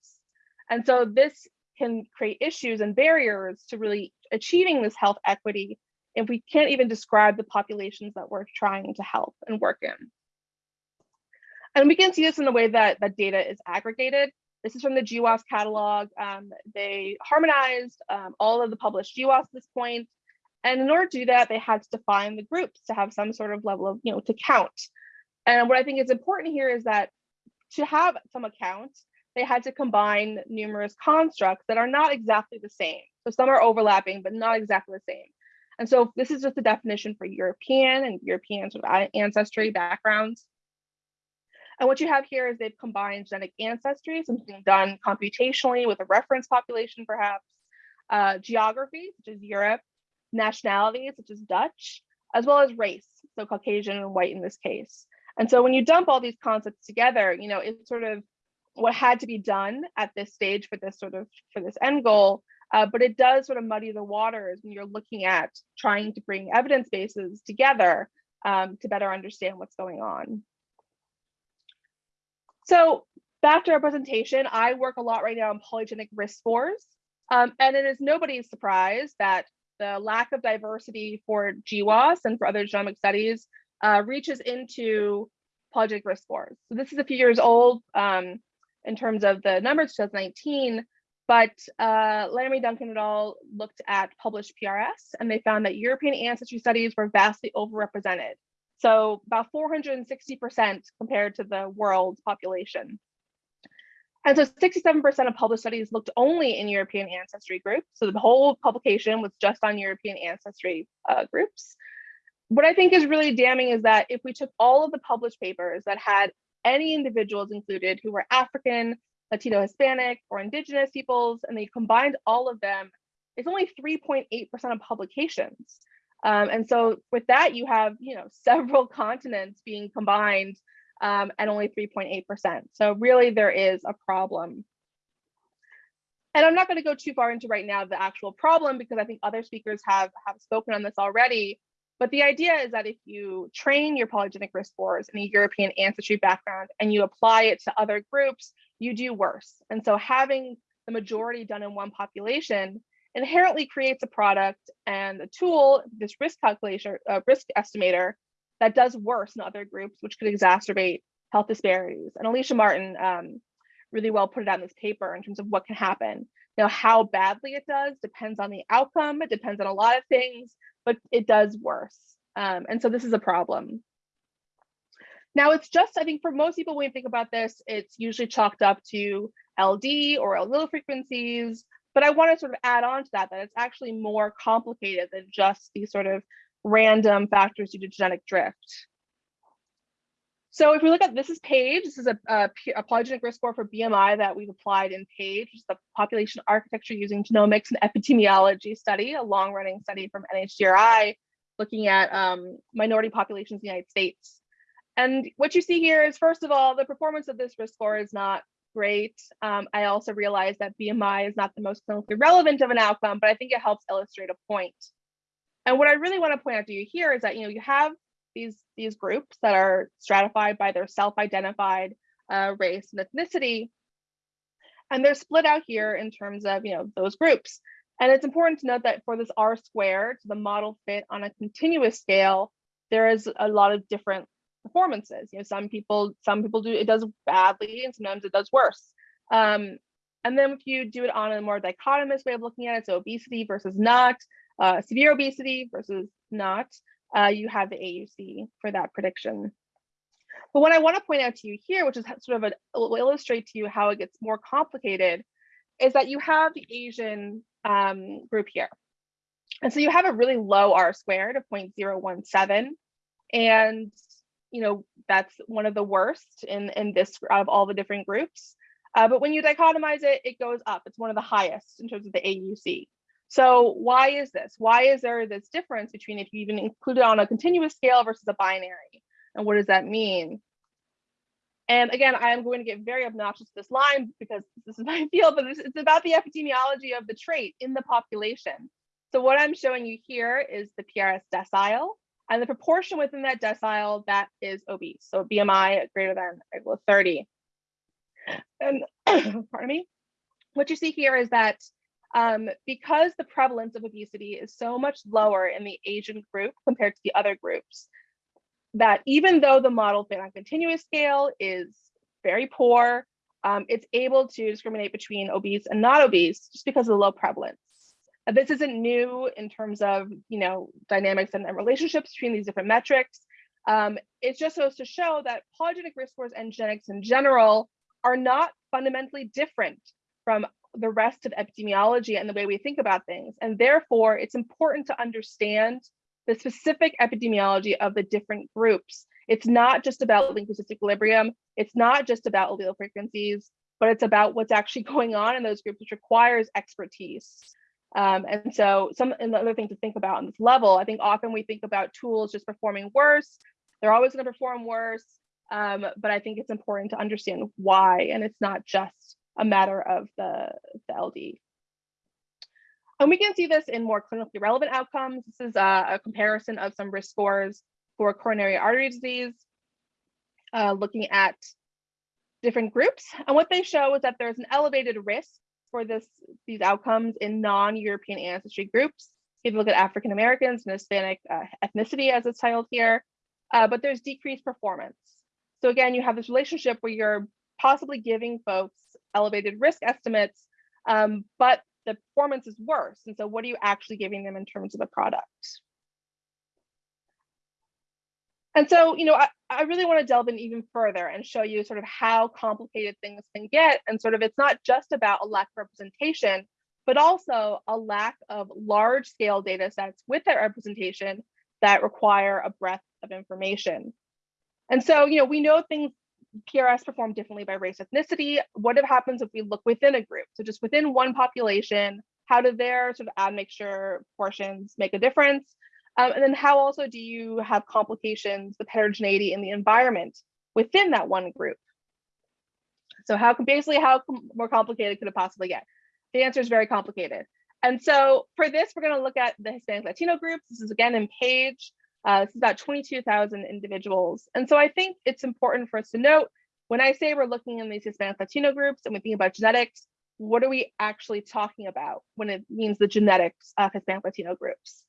And so this can create issues and barriers to really achieving this health equity if we can't even describe the populations that we're trying to help and work in. And we can see this in the way that, that data is aggregated. This is from the GWAS catalog. Um, they harmonized um, all of the published GWAS at this point. And in order to do that, they had to define the groups to have some sort of level of, you know, to count. And what I think is important here is that to have some account, they had to combine numerous constructs that are not exactly the same. So some are overlapping, but not exactly the same. And so this is just a definition for European and European sort of ancestry backgrounds. And what you have here is they've combined genetic ancestry, something done computationally with a reference population, perhaps, uh, geography, such as Europe, nationality, such as Dutch, as well as race, so Caucasian and white in this case. And so when you dump all these concepts together, you know, it's sort of what had to be done at this stage for this sort of for this end goal. Uh, but it does sort of muddy the waters when you're looking at trying to bring evidence bases together um, to better understand what's going on. So back to our presentation, I work a lot right now on polygenic risk scores. Um, and it is nobody's surprise that the lack of diversity for GWAS and for other genomic studies uh, reaches into polygenic risk scores. So this is a few years old um, in terms of the numbers, 2019, but uh, Laramie Duncan et al. looked at published PRS and they found that European ancestry studies were vastly overrepresented. So about 460% compared to the world population. And so 67% of published studies looked only in European ancestry groups. So the whole publication was just on European ancestry uh, groups. What I think is really damning is that if we took all of the published papers that had any individuals included who were African, Latino, Hispanic, or Indigenous peoples, and they combined all of them, it's only 3.8% of publications. Um, and so with that, you have, you know, several continents being combined um, and only 3.8%. So really there is a problem. And I'm not going to go too far into right now the actual problem because I think other speakers have, have spoken on this already. But the idea is that if you train your polygenic risk scores in a European ancestry background and you apply it to other groups, you do worse. And so having the majority done in one population inherently creates a product and a tool, this risk calculation, uh, risk estimator, that does worse in other groups, which could exacerbate health disparities. And Alicia Martin um, really well put it in this paper in terms of what can happen. Now, how badly it does depends on the outcome. It depends on a lot of things, but it does worse. Um, and so this is a problem. Now it's just, I think for most people, when you think about this, it's usually chalked up to LD or allele frequencies, but I want to sort of add on to that, that it's actually more complicated than just these sort of random factors due to genetic drift. So if we look at this is PAGE, this is a, a, a polygenic risk score for BMI that we've applied in PAGE, which is the population architecture using genomics and epidemiology study, a long running study from NHGRI looking at um, minority populations in the United States. And what you see here is, first of all, the performance of this risk score is not great. Um, I also realize that BMI is not the most clinically relevant of an outcome, but I think it helps illustrate a point. And what I really want to point out to you here is that you know you have these these groups that are stratified by their self-identified uh, race and ethnicity, and they're split out here in terms of you know those groups. And it's important to note that for this R squared, the model fit on a continuous scale, there is a lot of different performances. You know, some people, some people do it does badly, and sometimes it does worse. Um, and then if you do it on a more dichotomous way of looking at it, so obesity versus not, uh, severe obesity versus not, uh, you have the AUC for that prediction. But what I want to point out to you here, which is sort of a, will illustrate to you how it gets more complicated, is that you have the Asian um, group here. And so you have a really low R squared of 0.017. And you know, that's one of the worst in, in this out of all the different groups. Uh, but when you dichotomize it, it goes up. It's one of the highest in terms of the AUC. So why is this? Why is there this difference between if you even include it on a continuous scale versus a binary? And what does that mean? And again, I am going to get very obnoxious this line because this is my field, but it's about the epidemiology of the trait in the population. So what I'm showing you here is the PRS decile and the proportion within that decile that is obese. So BMI greater than equal to 30. And pardon me, what you see here is that um, because the prevalence of obesity is so much lower in the Asian group compared to the other groups, that even though the model fit on continuous scale is very poor, um, it's able to discriminate between obese and not obese just because of the low prevalence. This isn't new in terms of you know dynamics and, and relationships between these different metrics. Um, it just goes to show that polygenic risk scores and genetics in general are not fundamentally different from the rest of epidemiology and the way we think about things. And therefore, it's important to understand the specific epidemiology of the different groups. It's not just about linkage equilibrium. It's not just about allele frequencies, but it's about what's actually going on in those groups, which requires expertise. Um, and so some another thing to think about on this level, I think often we think about tools just performing worse. They're always going to perform worse. Um, but I think it's important to understand why, and it's not just a matter of the, the LD. And we can see this in more clinically relevant outcomes. This is a, a comparison of some risk scores for coronary artery disease, uh, looking at different groups. And what they show is that there's an elevated risk for this these outcomes in non-European ancestry groups. If you look at African Americans and Hispanic uh, ethnicity as it's titled here, uh, but there's decreased performance. So again, you have this relationship where you're possibly giving folks elevated risk estimates, um, but the performance is worse. And so what are you actually giving them in terms of the product? And so, you know, I, I really want to delve in even further and show you sort of how complicated things can get. And sort of it's not just about a lack of representation, but also a lack of large scale data sets with that representation that require a breadth of information. And so, you know, we know things PRS perform differently by race ethnicity. What happens if we look within a group? So just within one population, how do their sort of admixture portions make a difference? Um, and then how also do you have complications with heterogeneity in the environment within that one group? So how basically how more complicated could it possibly get? The answer is very complicated. And so for this, we're going to look at the Hispanic Latino groups. This is again in PAGE. Uh, this is about 22,000 individuals. And so I think it's important for us to note when I say we're looking in these Hispanic Latino groups and we think about genetics, what are we actually talking about when it means the genetics of Hispanic Latino groups?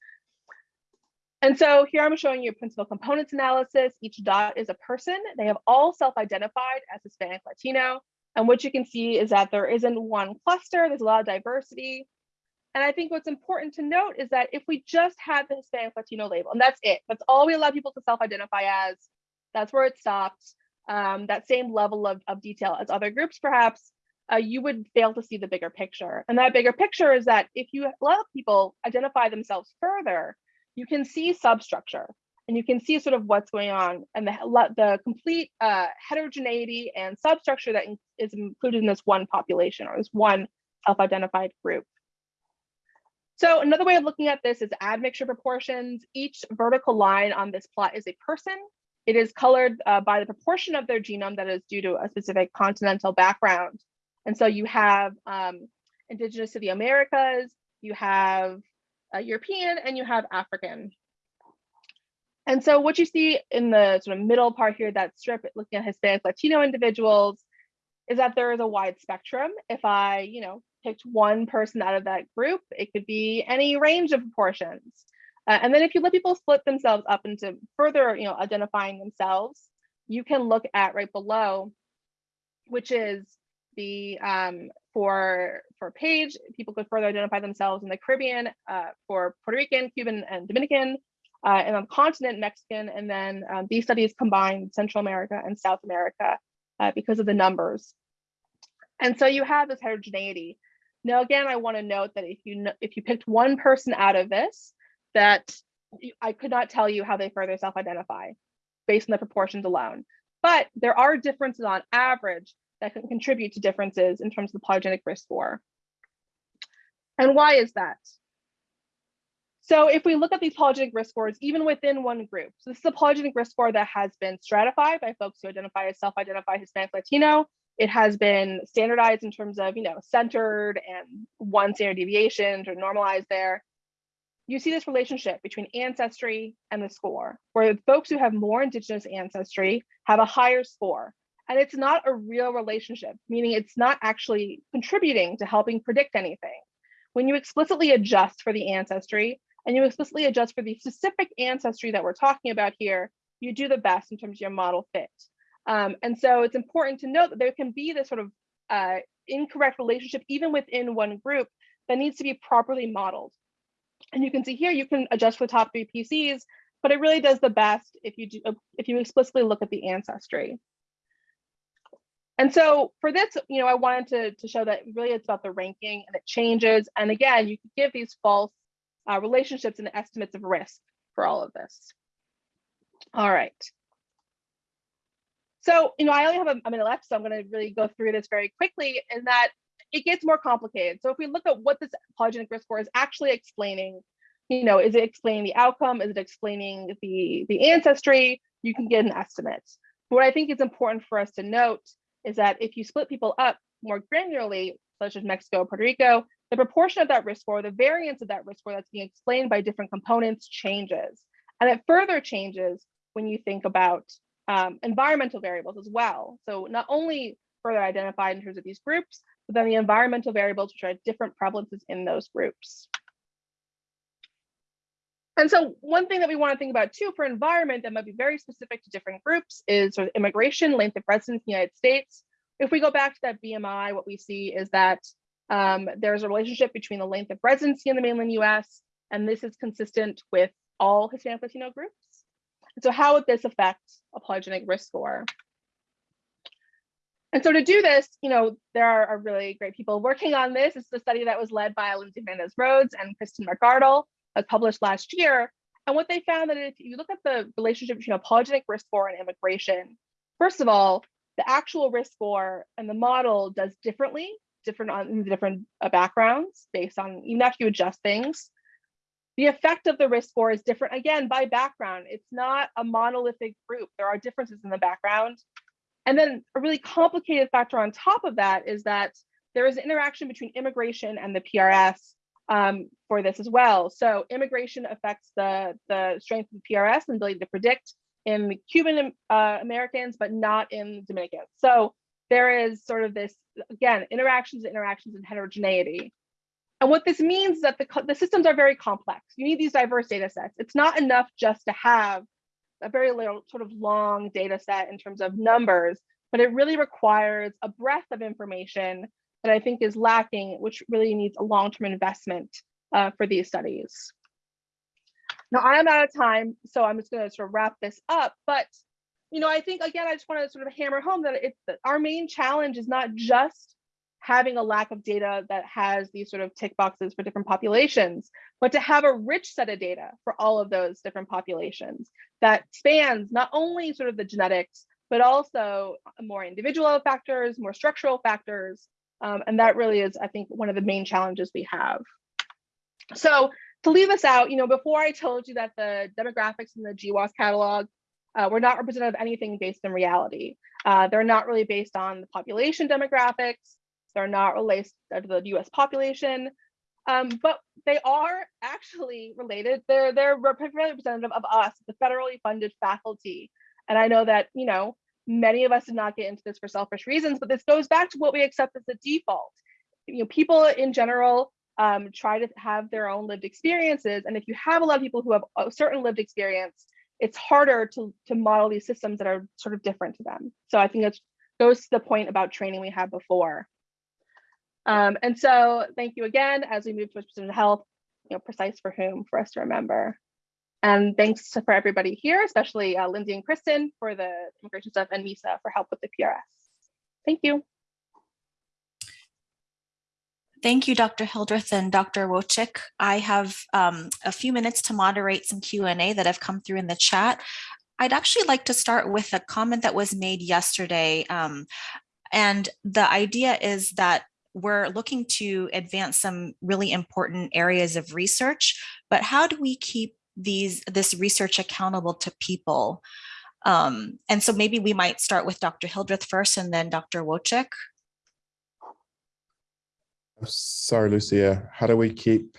And so here I'm showing you a principal components analysis. Each dot is a person. They have all self-identified as Hispanic Latino. And what you can see is that there isn't one cluster, there's a lot of diversity. And I think what's important to note is that if we just had the Hispanic Latino label, and that's it, that's all we allow people to self-identify as, that's where it stops, um, that same level of, of detail as other groups perhaps, uh, you would fail to see the bigger picture. And that bigger picture is that if you let people identify themselves further, you can see substructure and you can see sort of what's going on and the, the complete uh, heterogeneity and substructure that is included in this one population or this one self-identified group. So another way of looking at this is admixture proportions. Each vertical line on this plot is a person. It is colored uh, by the proportion of their genome that is due to a specific continental background. And so you have um, indigenous to the Americas, you have uh, European, and you have African. And so what you see in the sort of middle part here, that strip looking at Hispanic Latino individuals, is that there is a wide spectrum. If I, you know, picked one person out of that group, it could be any range of proportions. Uh, and then if you let people split themselves up into further, you know, identifying themselves, you can look at right below, which is the um, for for page, people could further identify themselves in the Caribbean uh, for Puerto Rican, Cuban, and Dominican, uh, and on the continent, Mexican, and then um, these studies combined Central America and South America uh, because of the numbers. And so you have this heterogeneity. Now, again, I want to note that if you if you picked one person out of this, that I could not tell you how they further self-identify based on the proportions alone. But there are differences on average that can contribute to differences in terms of the polygenic risk score. And why is that? So if we look at these polygenic risk scores, even within one group, so this is a polygenic risk score that has been stratified by folks who identify as self-identified Hispanic Latino. It has been standardized in terms of, you know, centered and one standard deviation to normalize there. You see this relationship between ancestry and the score, where folks who have more indigenous ancestry have a higher score. And it's not a real relationship, meaning it's not actually contributing to helping predict anything. When you explicitly adjust for the ancestry and you explicitly adjust for the specific ancestry that we're talking about here, you do the best in terms of your model fit. Um, and so it's important to note that there can be this sort of uh, incorrect relationship even within one group that needs to be properly modeled. And you can see here, you can adjust for the top three PCs, but it really does the best if you do if you explicitly look at the ancestry. And so for this, you know, I wanted to, to show that really it's about the ranking and it changes. And again, you can give these false uh, relationships and estimates of risk for all of this. All right. So, you know, I only have a, a minute left, so I'm going to really go through this very quickly in that it gets more complicated. So if we look at what this polygenic risk score is actually explaining, you know, is it explaining the outcome? Is it explaining the, the ancestry? You can get an estimate. What I think is important for us to note is that if you split people up more granularly, such as Mexico, Puerto Rico, the proportion of that risk score, the variance of that risk score that's being explained by different components changes. And it further changes when you think about um, environmental variables as well. So not only further identified in terms of these groups, but then the environmental variables which are different prevalences in those groups. And so one thing that we want to think about too for environment that might be very specific to different groups is sort of immigration, length of residence in the United States. If we go back to that BMI, what we see is that um, there's a relationship between the length of residency in the mainland US, and this is consistent with all Hispanic Latino groups. And so how would this affect a polygenic risk score? And so to do this, you know, there are, really great people working on this. It's the study that was led by Lindsay Fernandez Rhodes and Kristen McArdle, was published last year. And what they found that if you look at the relationship between a polygenic risk score and immigration, first of all, the actual risk score and the model does differently, different on different uh, backgrounds based on even after you adjust things. The effect of the risk score is different again by background. It's not a monolithic group. There are differences in the background. And then a really complicated factor on top of that is that there is an interaction between immigration and the PRS um, for this as well. So immigration affects the, the strength of the PRS and ability to predict in Cuban uh, Americans, but not in Dominicans. So there is sort of this, again, interactions, interactions and heterogeneity. And what this means is that the, the systems are very complex. You need these diverse data sets. It's not enough just to have a very little sort of long data set in terms of numbers, but it really requires a breadth of information that I think is lacking, which really needs a long-term investment uh, for these studies. Now I'm out of time, so I'm just going to sort of wrap this up. But you know, I think again, I just want to sort of hammer home that it's that our main challenge is not just having a lack of data that has these sort of tick boxes for different populations, but to have a rich set of data for all of those different populations that spans not only sort of the genetics, but also more individual factors, more structural factors. Um, and that really is, I think, one of the main challenges we have. So to leave us out, you know, before I told you that the demographics in the GWAS catalog uh, were not representative of anything based in reality. Uh, they're not really based on the population demographics. They're not related to the US population, um, but they are actually related. They're, they're representative of us, the federally funded faculty. And I know that, you know, many of us did not get into this for selfish reasons, but this goes back to what we accept as the default. You know, people in general um, try to have their own lived experiences. And if you have a lot of people who have a certain lived experience, it's harder to, to model these systems that are sort of different to them. So I think it goes to the point about training we had before. Um, and so thank you again as we move towards precision health, you know, precise for whom for us to remember. And thanks for everybody here, especially uh, Lindsay and Kristen for the immigration stuff and Misa for help with the PRS. Thank you. Thank you, Dr. Hildreth and Dr. Wojcik. I have um, a few minutes to moderate some Q&A that have come through in the chat. I'd actually like to start with a comment that was made yesterday. Um, and the idea is that we're looking to advance some really important areas of research, but how do we keep these this research accountable to people? Um, and so maybe we might start with Dr. Hildreth first and then Dr. Wojcik. I'm sorry, Lucia, how do we keep,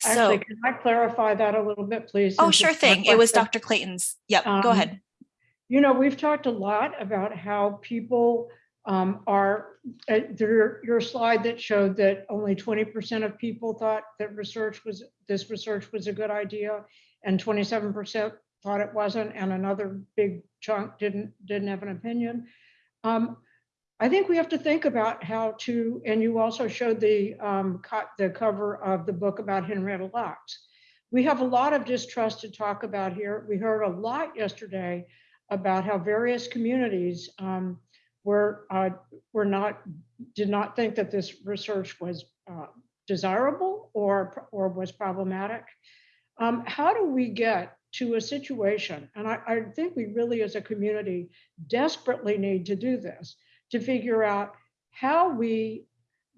So, Actually, can I clarify that a little bit, please? oh, since sure thing. It was? Dr. Clayton's. Yep, go Um, ahead. You know, we've talked a lot about how people um, are, uh, there, your slide that showed that only 20% of people thought that research was, this research was a good idea, and 27% thought it wasn't, and another big chunk didn't, didn't have an opinion. Um, I think we have to think about how to, and you also showed the, um, co- the cover of the book about Henrietta Lacks. We have a lot of distrust to talk about here. We heard a lot yesterday about how various communities um, were, uh, were not, did not think that this research was uh, desirable or, or was problematic. Um, How do we get to a situation, and I, I think we really as a community desperately need to do this, to figure out how we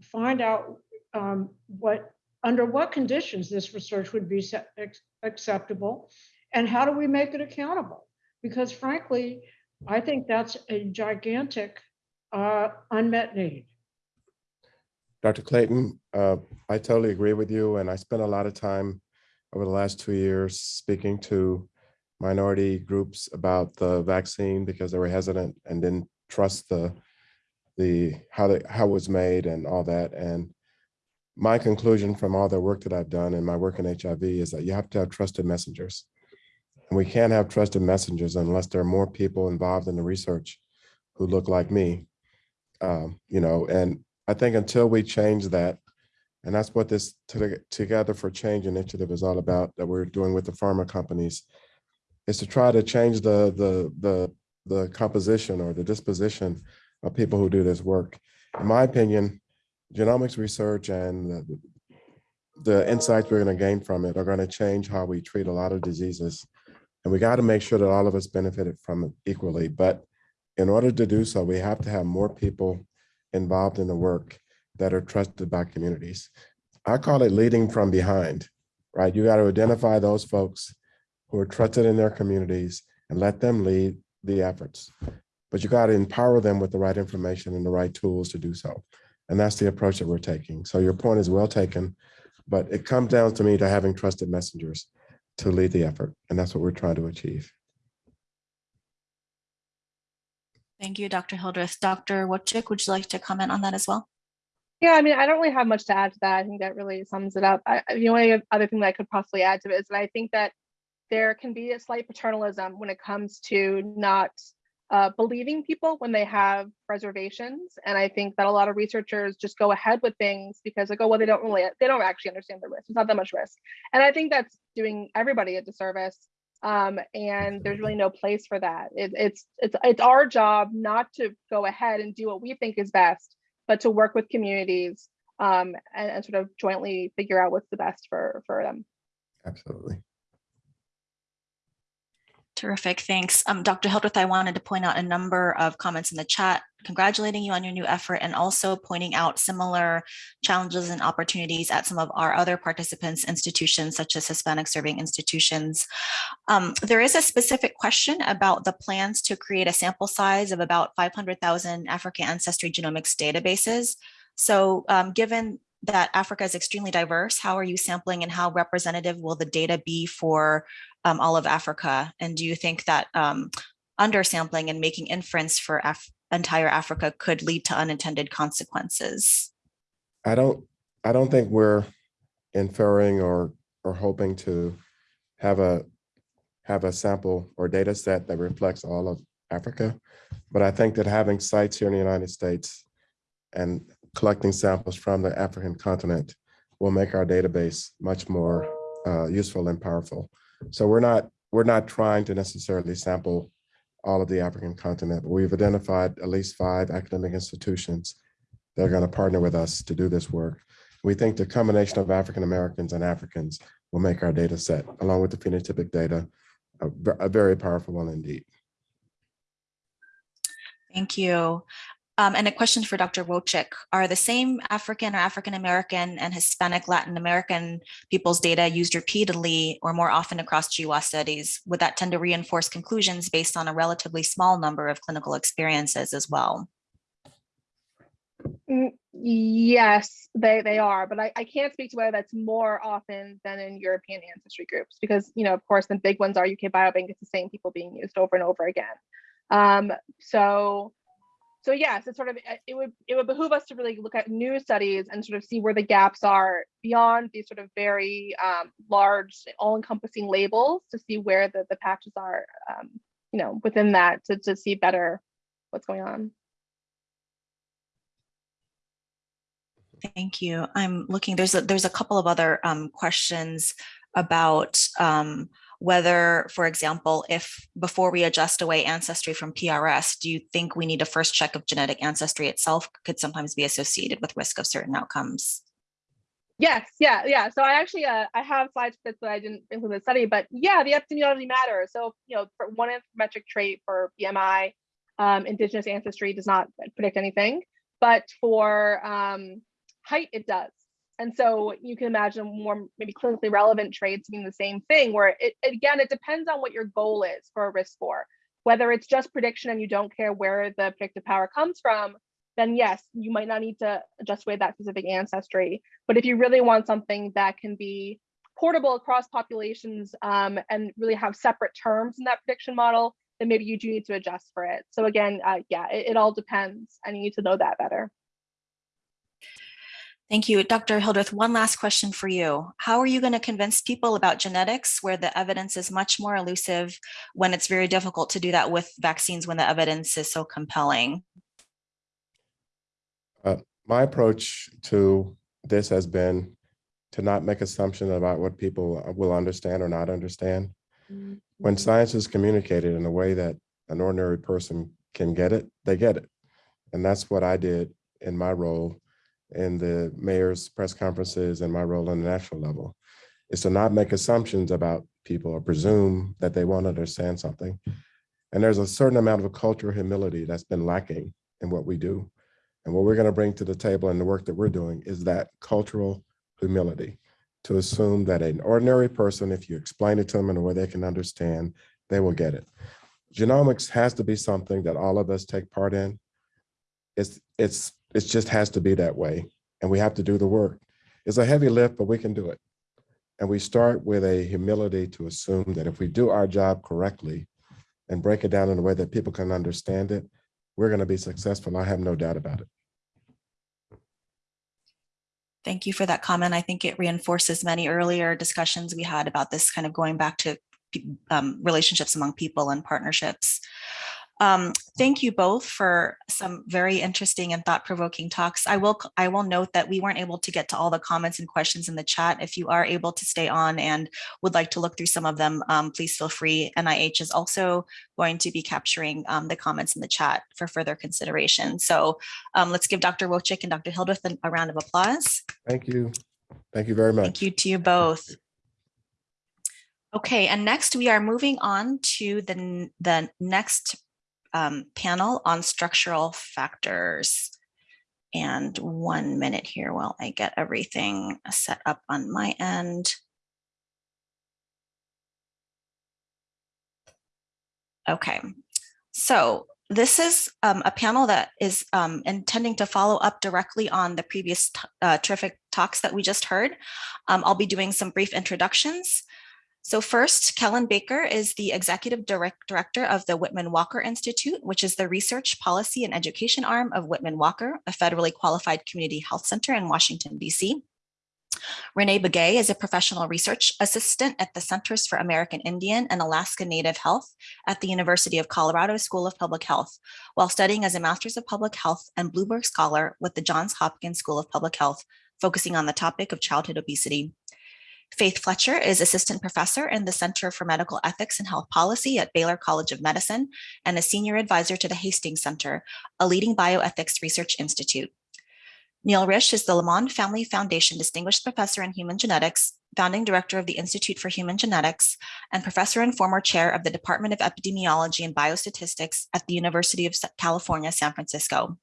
find out um, what, under what conditions this research would be acceptable, and how do we make it accountable? Because frankly, I think that's a gigantic uh, unmet need. Dr. Clayton, uh, I totally agree with you, and I spent a lot of time over the last two years speaking to minority groups about the vaccine because they were hesitant and didn't trust the the how the how it was made and all that. And my conclusion from all the work that I've done and my work in HIV is that you have to have trusted messengers. And we can't have trusted messengers unless there are more people involved in the research who look like me. Um, you know, and I think until we change that, and that's what this Together for Change initiative is all about that we're doing with the pharma companies, is to try to change the the the the composition or the disposition of people who do this work. In my opinion, genomics research and the, the insights we're going to gain from it are going to change how we treat a lot of diseases. And we got to make sure that all of us benefited from it equally. But in order to do so, we have to have more people involved in the work that are trusted by communities. I call it leading from behind, right? You got to identify those folks who are trusted in their communities and let them lead the efforts. But you got to empower them with the right information and the right tools to do so. And that's the approach that we're taking. So your point is well taken, but it comes down to me to having trusted messengers to lead the effort. And that's what we're trying to achieve. Thank you, Dr. Hildreth. Dr. Wojcik, would you like to comment on that as well? Yeah, I mean, I don't really have much to add to that. I think that really sums it up. I, I- the only other thing that I could possibly add to it is that I think that there can be a slight paternalism when it comes to not uh, believing people when they have reservations. And I think that a lot of researchers just go ahead with things because like, oh, well, they don't really, they don't actually understand the risk. It's not that much risk. And I think that's doing everybody a disservice. Um, and there's really no place for that. It, it's it's it's our job not to go ahead and do what we think is best, but to work with communities um, and, and sort of jointly figure out what's the best for for them. Absolutely. Terrific, thanks. Um, Dr. Hildreth, I wanted to point out a number of comments in the chat, congratulating you on your new effort and also pointing out similar challenges and opportunities at some of our other participants institutions such as Hispanic serving institutions. Um, there is a specific question about the plans to create a sample size of about 500,000 African ancestry genomics databases. So um, given that Africa is extremely diverse, how are you sampling and how representative will the data be for um, all of Africa? And do you think that um, undersampling and making inference for Af entire Africa could lead to unintended consequences? I don't, I don't think we're inferring or, or hoping to have a, have a sample or data set that reflects all of Africa. But I think that having sites here in the United States and collecting samples from the African continent will make our database much more uh, useful and powerful. So we're not, we're not trying to necessarily sample all of the African continent, but we've identified at least five academic institutions that are going to partner with us to do this work. We think the combination of African Americans and Africans will make our data set, along with the phenotypic data, a, a very powerful one indeed. Thank you. Um, and a question for Dr. Wojcik. Are the same African or African American and Hispanic Latin American people's data used repeatedly or more often across GWAS studies? Would that tend to reinforce conclusions based on a relatively small number of clinical experiences as well? Mm, Yes, they they are, but I, I can't speak to whether that's more often than in European ancestry groups because you know of course the big ones are UK Biobank. It's the same people being used over and over again. Um, so so yes, it's sort of uh, it would it would behoove us to really look at new studies and sort of see where the gaps are beyond these sort of very um, large, all-encompassing labels to see where the the patches are, um, you know, within that to to see better what's going on. Thank you. I'm looking, there's a, there's a couple of other um, questions about um, whether, for example, if before we adjust away ancestry from PRS, do you think we need a first check of genetic ancestry itself could sometimes be associated with risk of certain outcomes? Yes, yeah, yeah. So I actually uh, I have slides for this that I didn't include in the study, but yeah, the epidemiology matters. So you know, for one anthropometric trait for BMI, um, indigenous ancestry does not predict anything, but for um, height it does. And so you can imagine more maybe clinically relevant traits being the same thing, where it again it depends on what your goal is for a risk score. Whether it's just prediction and you don't care where the predictive power comes from, then yes, you might not need to adjust away that specific ancestry. But if you really want something that can be portable across populations um, and really have separate terms in that prediction model, then maybe you do need to adjust for it. So again, uh, yeah, it, it all depends and you need to know that better. Thank you. Dr. Hildreth, one last question for you. How are you going to convince people about genetics where the evidence is much more elusive when it's very difficult to do that with vaccines when the evidence is so compelling? Uh, my approach to this has been to not make assumptions about what people uh, will understand or not understand. When mm-hmm. science is communicated in a way that an ordinary person can get it, they get it. And that's what I did in my role in the mayor's press conferences and my role on the national level, is to not make assumptions about people or presume that they won't understand something. And there's a certain amount of cultural humility that's been lacking in what we do. And what we're going to bring to the table in the work that we're doing is that cultural humility to assume that an ordinary person, if you explain it to them in a way they can understand, they will get it. Genomics has to be something that all of us take part in. It's, it's, it just has to be that way. And we have to do the work. It's a heavy lift, but we can do it. And we start with a humility to assume that if we do our job correctly and break it down in a way that people can understand it, we're going to be successful. I have no doubt about it. Thank you for that comment. I think it reinforces many earlier discussions we had about this kind of going back to um, relationships among people and partnerships. Um, thank you both for some very interesting and thought-provoking talks. I will I will note that we weren't able to get to all the comments and questions in the chat. If you are able to stay on and would like to look through some of them, um, please feel free. NIH is also going to be capturing um, the comments in the chat for further consideration. So um, let's give Dr. Wojcik and Dr. Hildreth a- a round of applause. Thank you. Thank you very much. Thank you to you both. Okay, and next we are moving on to the, the next um, panel on structural factors. And one minute here while I get everything set up on my end. Okay, so this is um, a panel that is um, intending to follow up directly on the previous uh, terrific talks that we just heard. Um, I'll be doing some brief introductions. So first, Kellen Baker is the Executive Direct Director of the Whitman Walker Institute, which is the research, policy, and education arm of Whitman Walker, a federally qualified community health center in Washington, DC. Renee Begay is a professional research assistant at the Centers for American Indian and Alaska Native Health at the University of Colorado School of Public Health, while studying as a Master's of Public Health and Bloomberg Scholar with the Johns Hopkins School of Public Health, focusing on the topic of childhood obesity. Faith Fletcher is assistant professor in the Center for Medical Ethics and Health Policy at Baylor College of Medicine and a senior advisor to the Hastings Center, a leading bioethics research institute. Neil Risch is the Lamond Family Foundation Distinguished Professor in Human Genetics, founding director of the Institute for Human Genetics, and professor and former chair of the Department of Epidemiology and Biostatistics at the University of California, San Francisco.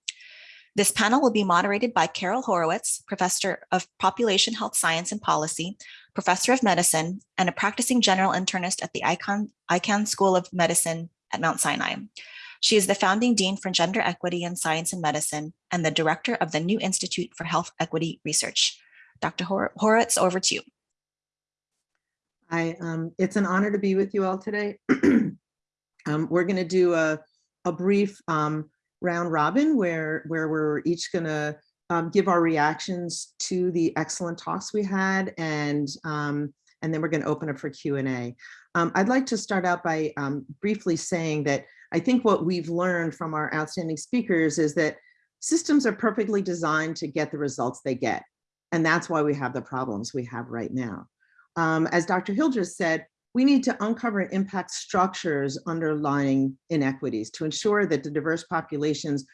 This panel will be moderated by Carol Horowitz, professor of population health science and policy, professor of medicine, and a practicing general internist at the Icahn, Icahn School of Medicine at Mount Sinai. She is the founding dean for gender equity in science and medicine and the director of the New Institute for Health Equity Research. Dr. Hor- Horowitz, over to you. I, um, it's an honor to be with you all today. Um, we're gonna do a, a brief, um, round robin where, where we're each gonna, um, give our reactions to the excellent talks we had and, um, and then we're gonna open up for Q and A. Um, I'd like to start out by, um, briefly saying that I think what we've learned from our outstanding speakers is that systems are perfectly designed to get the results they get. And that's why we have the problems we have right now. Um, as Dr. Hildreth said, we need to uncover and impact structures underlying inequities to ensure that the diverse populations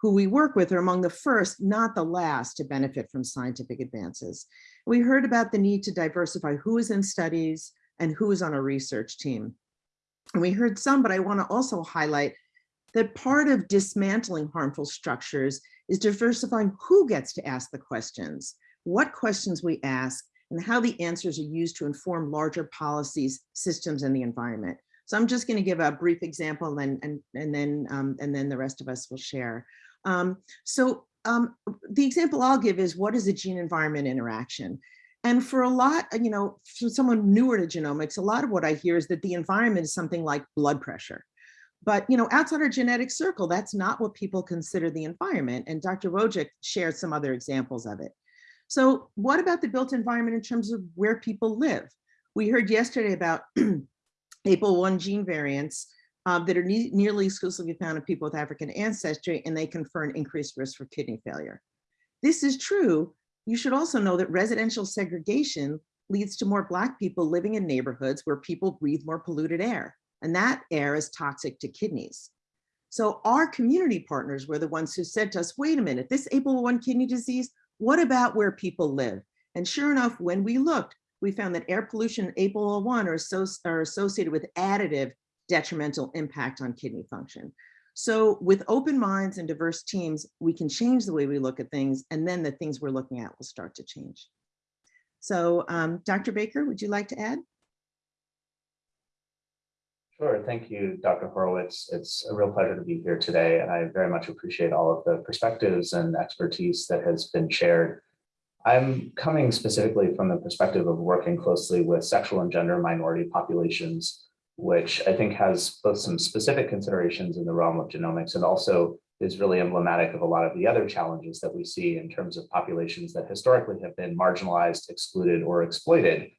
who we work with are among the first, not the last, to benefit from scientific advances. We heard about the need to diversify who is in studies and who is on a research team. And we heard some, but I want to also highlight that part of dismantling harmful structures is diversifying who gets to ask the questions, what questions we ask, and how the answers are used to inform larger policies, systems, and the environment. So I'm just going to give a brief example and, and, and, then, um, and then the rest of us will share. Um, so um, the example I'll give is what is a gene environment interaction? And for a lot, you know, for someone newer to genomics, a lot of what I hear is that the environment is something like blood pressure. But you know, outside our genetic circle, that's not what people consider the environment. And Dr. Wojcik shared some other examples of it. So what about the built environment in terms of where people live? We heard yesterday about APOL1 gene variants um, that are ne nearly exclusively found in people with African ancestry, and they confer an increased risk for kidney failure. This is true. You should also know that residential segregation leads to more Black people living in neighborhoods where people breathe more polluted air, and that air is toxic to kidneys. So our community partners were the ones who said to us, wait a minute, this APOL1 kidney disease, what about where people live? And sure enough, when we looked, we found that air pollution and APOL1 are, so, are associated with additive detrimental impact on kidney function. So with open minds and diverse teams, we can change the way we look at things and then the things we're looking at will start to change. So um, Dr. Baker, would you like to add? Sure. Thank you, Dr. Horowitz. It's a real pleasure to be here today, and I very much appreciate all of the perspectives and expertise that has been shared. I'm coming specifically from the perspective of working closely with sexual and gender minority populations, which I think has both some specific considerations in the realm of genomics and also is really emblematic of a lot of the other challenges that we see in terms of populations that historically have been marginalized, excluded, or exploited,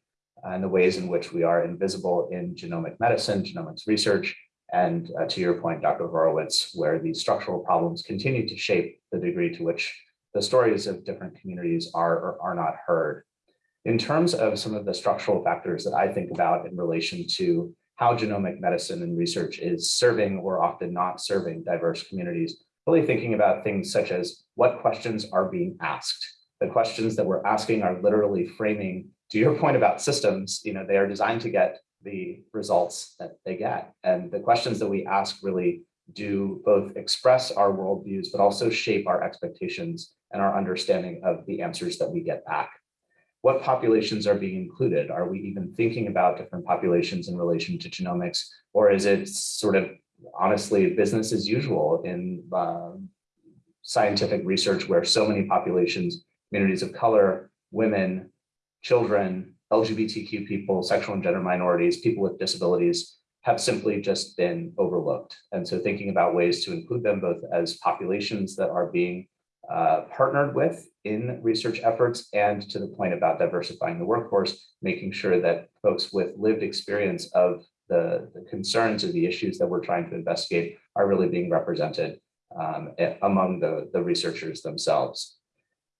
and the ways in which we are invisible in genomic medicine, genomics research, and uh, to your point, Dr. Horowitz, where these structural problems continue to shape the degree to which the stories of different communities are or are not heard. In terms of some of the structural factors that I think about in relation to how genomic medicine and research is serving or often not serving diverse communities, really thinking about things such as what questions are being asked. The questions that we're asking are literally framing, to your point about systems, you know, they are designed to get the results that they get. And the questions that we ask really do both express our worldviews, but also shape our expectations and our understanding of the answers that we get back. What populations are being included? Are we even thinking about different populations in relation to genomics? Or is it sort of honestly business as usual in um, scientific research where so many populations, communities of color, women, children, LGBTQ people, sexual and gender minorities, people with disabilities have simply just been overlooked. And so thinking about ways to include them both as populations that are being uh, partnered with in research efforts and to the point about diversifying the workforce, making sure that folks with lived experience of the, the concerns or the issues that we're trying to investigate are really being represented um, among the, the researchers themselves.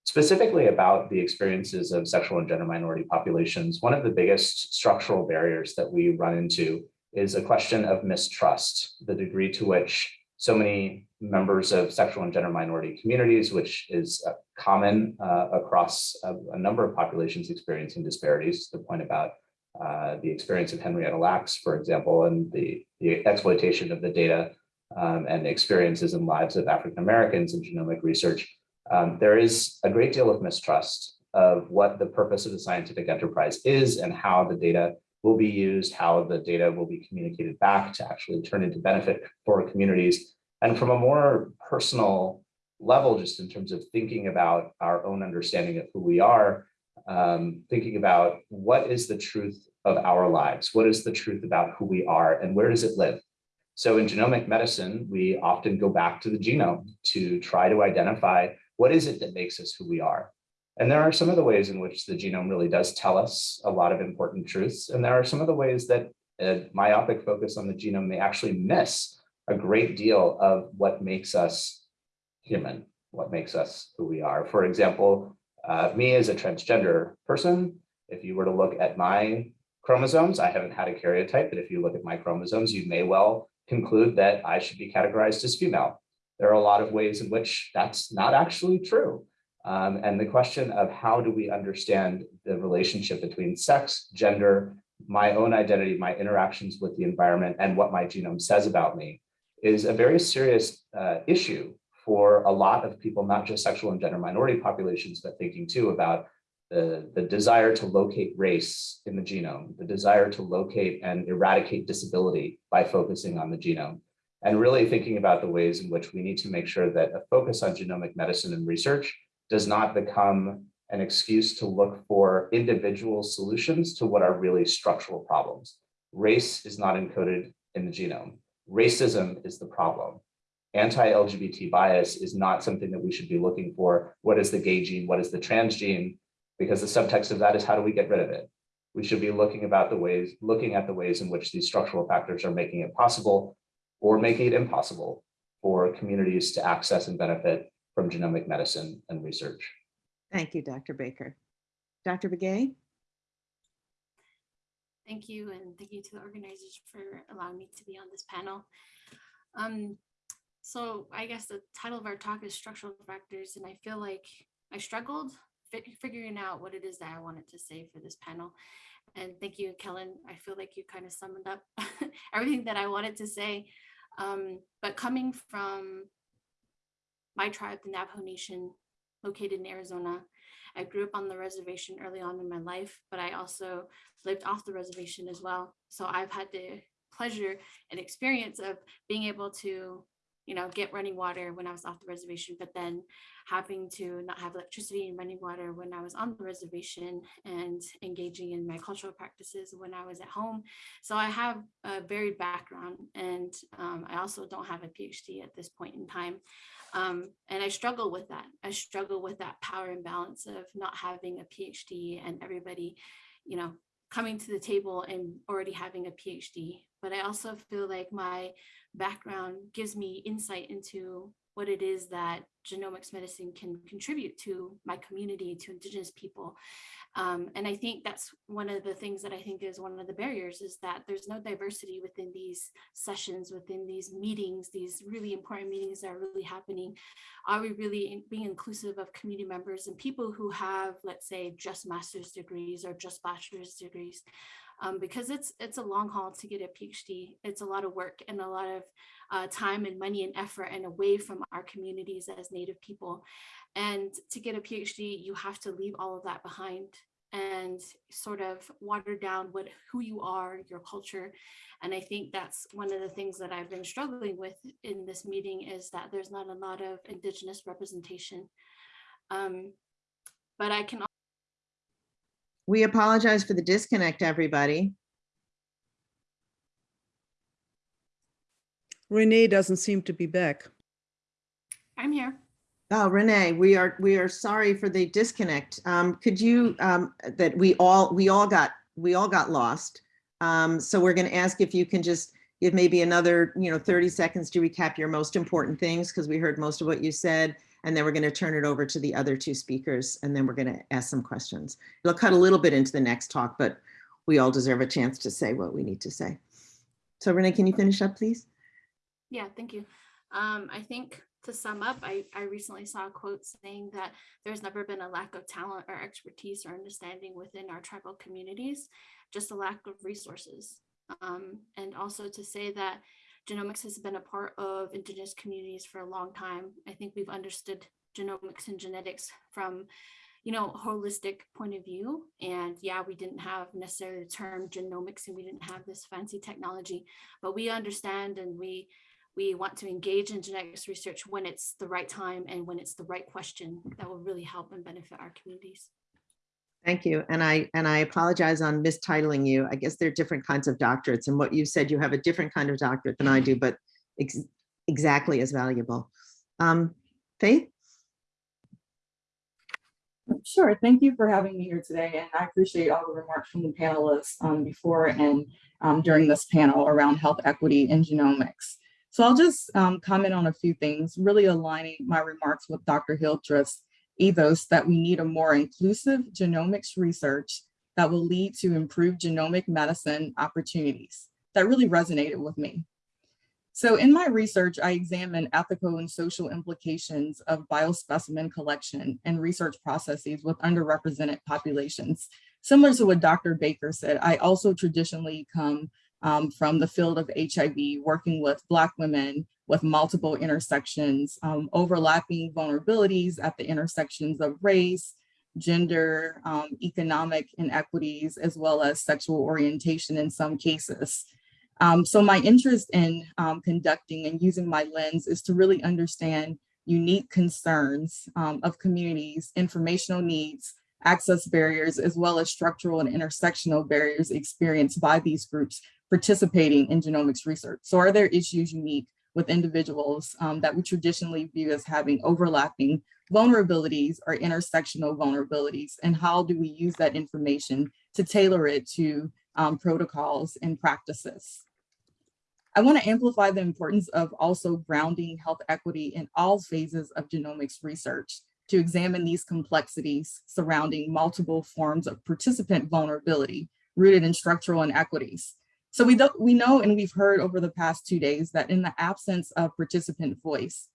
Specifically about the experiences of sexual and gender minority populations, one of the biggest structural barriers that we run into is a question of mistrust, the degree to which so many members of sexual and gender minority communities, which is uh, common uh, across a, a, number of populations experiencing disparities, the point about uh, the experience of Henrietta Lacks, for example, and the, the exploitation of the data um, and experiences and lives of African Americans in genomic research, um, there is a great deal of mistrust of what the purpose of the scientific enterprise is and how the data will be used, how the data will be communicated back to actually turn into benefit for communities. And from a more personal level, just in terms of thinking about our own understanding of who we are, um, thinking about what is the truth of our lives? What is the truth about who we are and where does it live? So in genomic medicine, we often go back to the genome to try to identify what is it that makes us who we are. And there are some of the ways in which the genome really does tell us a lot of important truths. And there are some of the ways that a myopic focus on the genome may actually miss a great deal of what makes us human, what makes us who we are. For example, uh, me as a transgender person, if you were to look at my chromosomes, I haven't had a karyotype, but if you look at my chromosomes, you may well conclude that I should be categorized as female. There are a lot of ways in which that's not actually true. Um, and the question of how do we understand the relationship between sex, gender, my own identity, my interactions with the environment, and what my genome says about me is a very serious uh, issue for a lot of people, not just sexual and gender minority populations, but thinking too about the, the desire to locate race in the genome, the desire to locate and eradicate disability by focusing on the genome, and really thinking about the ways in which we need to make sure that a focus on genomic medicine and research does not become an excuse to look for individual solutions to what are really structural problems. Race is not encoded in the genome. Racism is the problem. Anti-LGBT bias is not something that we should be looking for. What is the gay gene? What is the trans gene? Because the subtext of that is how do we get rid of it? We should be looking about the ways, looking at the ways in which these structural factors are making it possible or making it impossible for communities to access and benefit from genomic medicine and research. Thank you, Dr. Baker. Dr. Begay? Thank you, and thank you to the organizers for allowing me to be on this panel. Um, so I guess the title of our talk is structural factors, and I feel like I struggled figuring out what it is that I wanted to say for this panel. And thank you, Kellen. I feel like you kind of summed up everything that I wanted to say. Um, but coming from my tribe, the Navajo Nation, located in Arizona. I grew up on the reservation early on in my life, but I also lived off the reservation as well. So I've had the pleasure and experience of being able to you know, get running water when I was off the reservation, but then having to not have electricity and running water when I was on the reservation and engaging in my cultural practices when I was at home. So I have a varied background and um, I also don't have a PhD at this point in time. Um, and I struggle with that. I struggle with that power imbalance of not having a PhD and everybody, you know, coming to the table and already having a PhD. But I also feel like my background gives me insight into what it is that genomics medicine can contribute to my community, to indigenous people. Um, and I think that's one of the things that I think is one of the barriers is that there's no diversity within these sessions, within these meetings, these really important meetings that are really happening. Are we really being inclusive of community members and people who have, let's say, just master's degrees or just bachelor's degrees? Um, because it's it's a long haul to get a PhD. It's a lot of work and a lot of uh, time and money and effort and away from our communities as Native people. And to get a PhD, you have to leave all of that behind and sort of water down what who you are, your culture. And I think that's one of the things that I've been struggling with in this meeting is that there's not a lot of Indigenous representation. Um, but I can We apologize for the disconnect, everybody. Renee doesn't seem to be back. I'm here. Oh, Renee, we are, we are sorry for the disconnect. Um, could you, um, that we all, we all got, we all got lost. Um, so we're gonna ask if you can just give maybe another, you know, 30 seconds to recap your most important things, because we heard most of what you said. And then we're gonna turn it over to the other two speakers, and then we're gonna ask some questions. It'll cut a little bit into the next talk, but we all deserve a chance to say what we need to say. So Renee, can you finish up, please? Yeah, thank you. Um, I think to sum up, I, I recently saw a quote saying that there's never been a lack of talent or expertise or understanding within our tribal communities, just a lack of resources. Um, and also to say that genomics has been a part of indigenous communities for a long time. I think we've understood genomics and genetics from you know, holistic point of view. And yeah, we didn't have necessarily the term genomics and we didn't have this fancy technology, but we understand and we we want to engage in genetics research when it's the right time and when it's the right question that will really help and benefit our communities. Thank you. And I, and I apologize on mistitling you. I guess there are different kinds of doctorates and what you said, you have a different kind of doctorate than I do, but ex exactly as valuable. Um, Faith? Sure. Thank you for having me here today. And I appreciate all the remarks from the panelists um, before and um, during this panel around health equity and genomics. So I'll just um, comment on a few things, really aligning my remarks with Dr. Hildreth's ethos that we need a more inclusive genomics research that will lead to improved genomic medicine opportunities. That really resonated with me. So in my research, I examine ethical and social implications of biospecimen collection and research processes with underrepresented populations. Similar to what Dr. Baker said, I also traditionally come um, from the field of HIV, working with Black women with multiple intersections, um, overlapping vulnerabilities at the intersections of race, gender, um, economic inequities, as well as sexual orientation in some cases. Um, so my interest in um, conducting and using my lens is to really understand unique concerns um, of communities, informational needs, access barriers, as well as structural and intersectional barriers experienced by these groups participating in genomics research. So are there issues unique with individuals um, that we traditionally view as having overlapping vulnerabilities or intersectional vulnerabilities? And how do we use that information to tailor it to um, protocols and practices? I want to amplify the importance of also grounding health equity in all phases of genomics research to examine these complexities surrounding multiple forms of participant vulnerability rooted in structural inequities. So we, we know and we've heard over the past two days that in the absence of participant voice,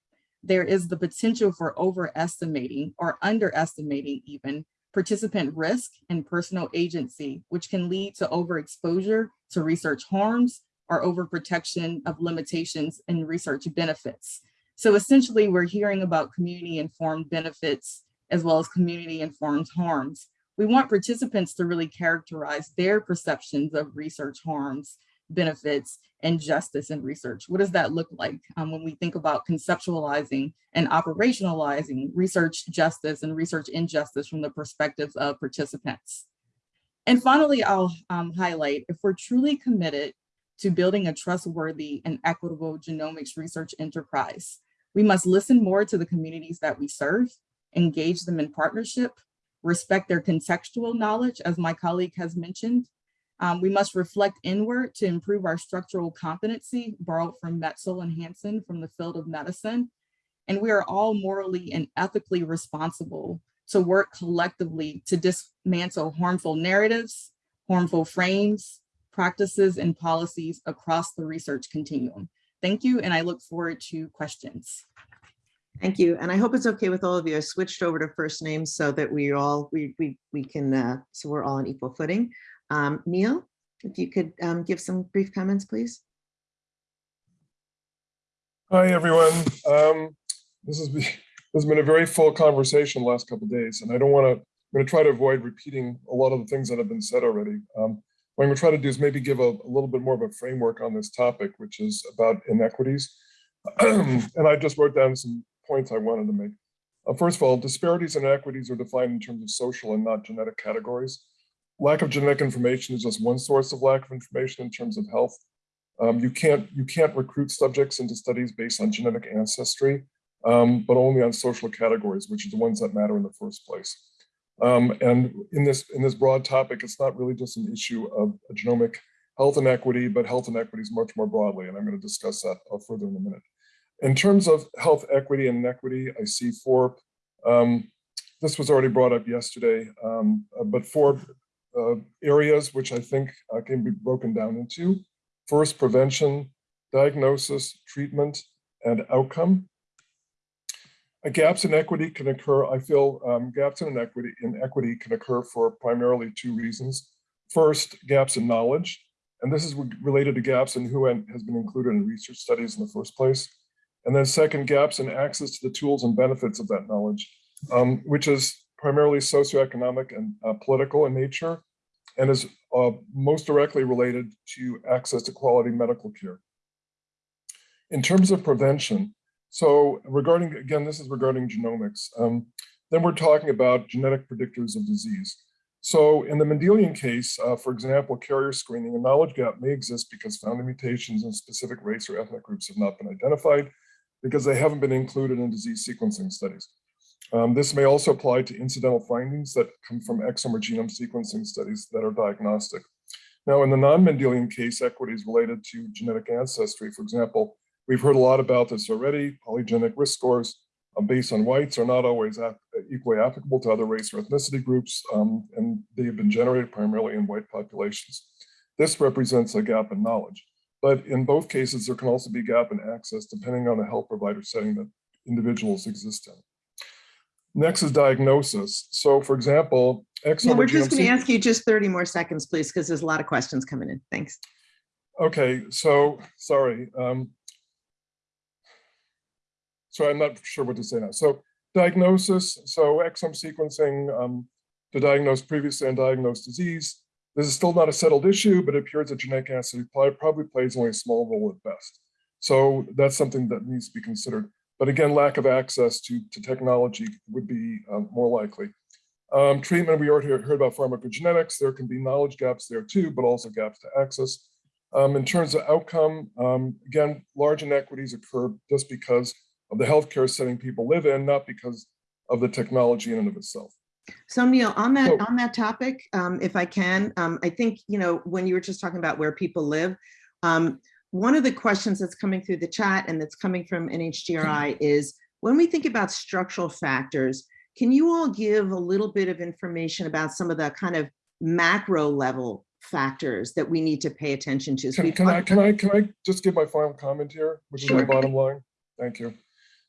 there is the potential for overestimating or underestimating even participant risk and personal agency, which can lead to overexposure to research harms or overprotection of limitations and research benefits. So essentially we're hearing about community informed benefits as well as community informed harms. We want participants to really characterize their perceptions of research harms benefits and justice in research? What does that look like um, when we think about conceptualizing and operationalizing research justice and research injustice from the perspectives of participants? And finally, I'll um, highlight if we're truly committed to building a trustworthy and equitable genomics research enterprise, we must listen more to the communities that we serve, engage them in partnership, respect their contextual knowledge, as my colleague has mentioned. Um, we must reflect inward to improve our structural competency, borrowed from Metzl and Hansen from the field of medicine. And we are all morally and ethically responsible to work collectively to dismantle harmful narratives, harmful frames, practices, and policies across the research continuum. Thank you, and I look forward to questions. Thank you. And I hope it's okay with all of you. I switched over to first names so that we all, we, we, we can, uh, so we're all on equal footing. Um, Neil, if you could um, give some brief comments, please. Hi, everyone. Um, this has been, this has been a very full conversation the last couple of days, and I don't want to, I'm going to try to avoid repeating a lot of the things that have been said already. Um, what I'm going to try to do is maybe give a, a little bit more of a framework on this topic, which is about inequities. and I just wrote down some points I wanted to make. Uh, first of all, disparities and inequities are defined in terms of social and not genetic categories. Lack of genetic information is just one source of lack of information in terms of health. Um, you can't you can't recruit subjects into studies based on genetic ancestry, um, but only on social categories, which are the ones that matter in the first place. Um, and in this in this broad topic, it's not really just an issue of genomic health inequity, but health inequities much more broadly. And I'm going to discuss that uh, further in a minute. In terms of health equity and inequity, I see four, um, this was already brought up yesterday, um, uh, but four uh, areas which I think uh, can be broken down into. First, prevention, diagnosis, treatment, and outcome. Uh, gaps in equity can occur, I feel um, gaps in equity, in equity can occur for primarily two reasons. First, gaps in knowledge, and this is related to gaps in who has been included in research studies in the first place. And then second, gaps in access to the tools and benefits of that knowledge, um, which is primarily socioeconomic and uh, political in nature, and is uh, most directly related to access to quality medical care. In terms of prevention, so regarding, again, this is regarding genomics, um, then we're talking about genetic predictors of disease. So in the Mendelian case, uh, for example, carrier screening, a knowledge gap may exist because founding mutations in specific race or ethnic groups have not been identified because they haven't been included in disease sequencing studies. Um, this may also apply to incidental findings that come from exome or genome sequencing studies that are diagnostic. Now, in the non-Mendelian case, equities related to genetic ancestry, for example, we've heard a lot about this already. Polygenic risk scores um, based on whites are not always equally applicable to other race or ethnicity groups, um, and they have been generated primarily in white populations. This represents a gap in knowledge. But in both cases, there can also be gap in access depending on the health provider setting that individuals exist in. Next is diagnosis. So for example, exome we're just going to ask you just 30 more seconds, please, because there's a lot of questions coming in. Thanks. Okay, so sorry. Um, so I'm not sure what to say now. So diagnosis, so exome sequencing um, to diagnose previously undiagnosed disease. This is still not a settled issue, but it appears that genetic ancestry probably plays only a small role at best. So that's something that needs to be considered. But again, lack of access to, to technology would be um, more likely. Um, treatment, we already heard about pharmacogenetics. There can be knowledge gaps there too, but also gaps to access. Um, in terms of outcome, um, again, large inequities occur just because of the healthcare setting people live in, not because of the technology in and of itself. So Neil, on that on that topic, um, if I can, um, I think you know when you were just talking about where people live, um, one of the questions that's coming through the chat and that's coming from NHGRI is when we think about structural factors, can you all give a little bit of information about some of the kind of macro level factors that we need to pay attention to? So Can, can I, can I, can I just give my final comment here, which is my bottom line? Thank you.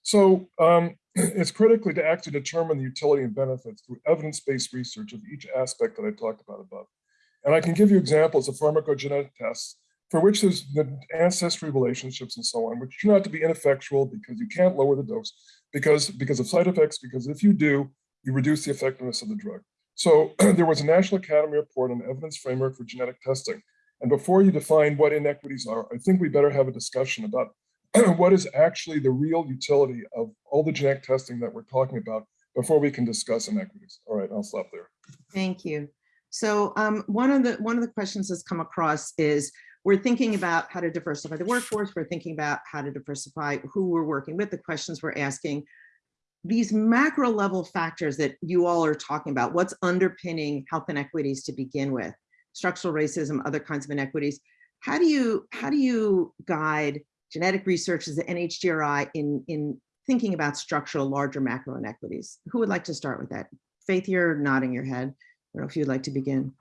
So um, it's critically to actually determine the utility and benefits through evidence-based research of each aspect that I talked about above. And I can give you examples of pharmacogenetic tests for which there's the ancestry relationships and so on, which turn out to be ineffectual because you can't lower the dose because, because of side effects, because if you do, you reduce the effectiveness of the drug. So there was a National Academy report on evidence framework for genetic testing. And before you define what inequities are, I think we better have a discussion about what is actually the real utility of all the genetic testing that we're talking about before we can discuss inequities. All right, I'll stop there. Thank you. So um, one of the one of the questions that's come across is we're thinking about how to diversify the workforce. We're thinking about how to diversify who we're working with. The questions we're asking these macro level factors that you all are talking about, what's underpinning health inequities to begin with, structural racism, other kinds of inequities. How do you how do you guide genetic research is at NHGRI in in thinking about structural larger macro inequities? Who would like to start with that? Faith, you're nodding your head. I don't know if you'd like to begin.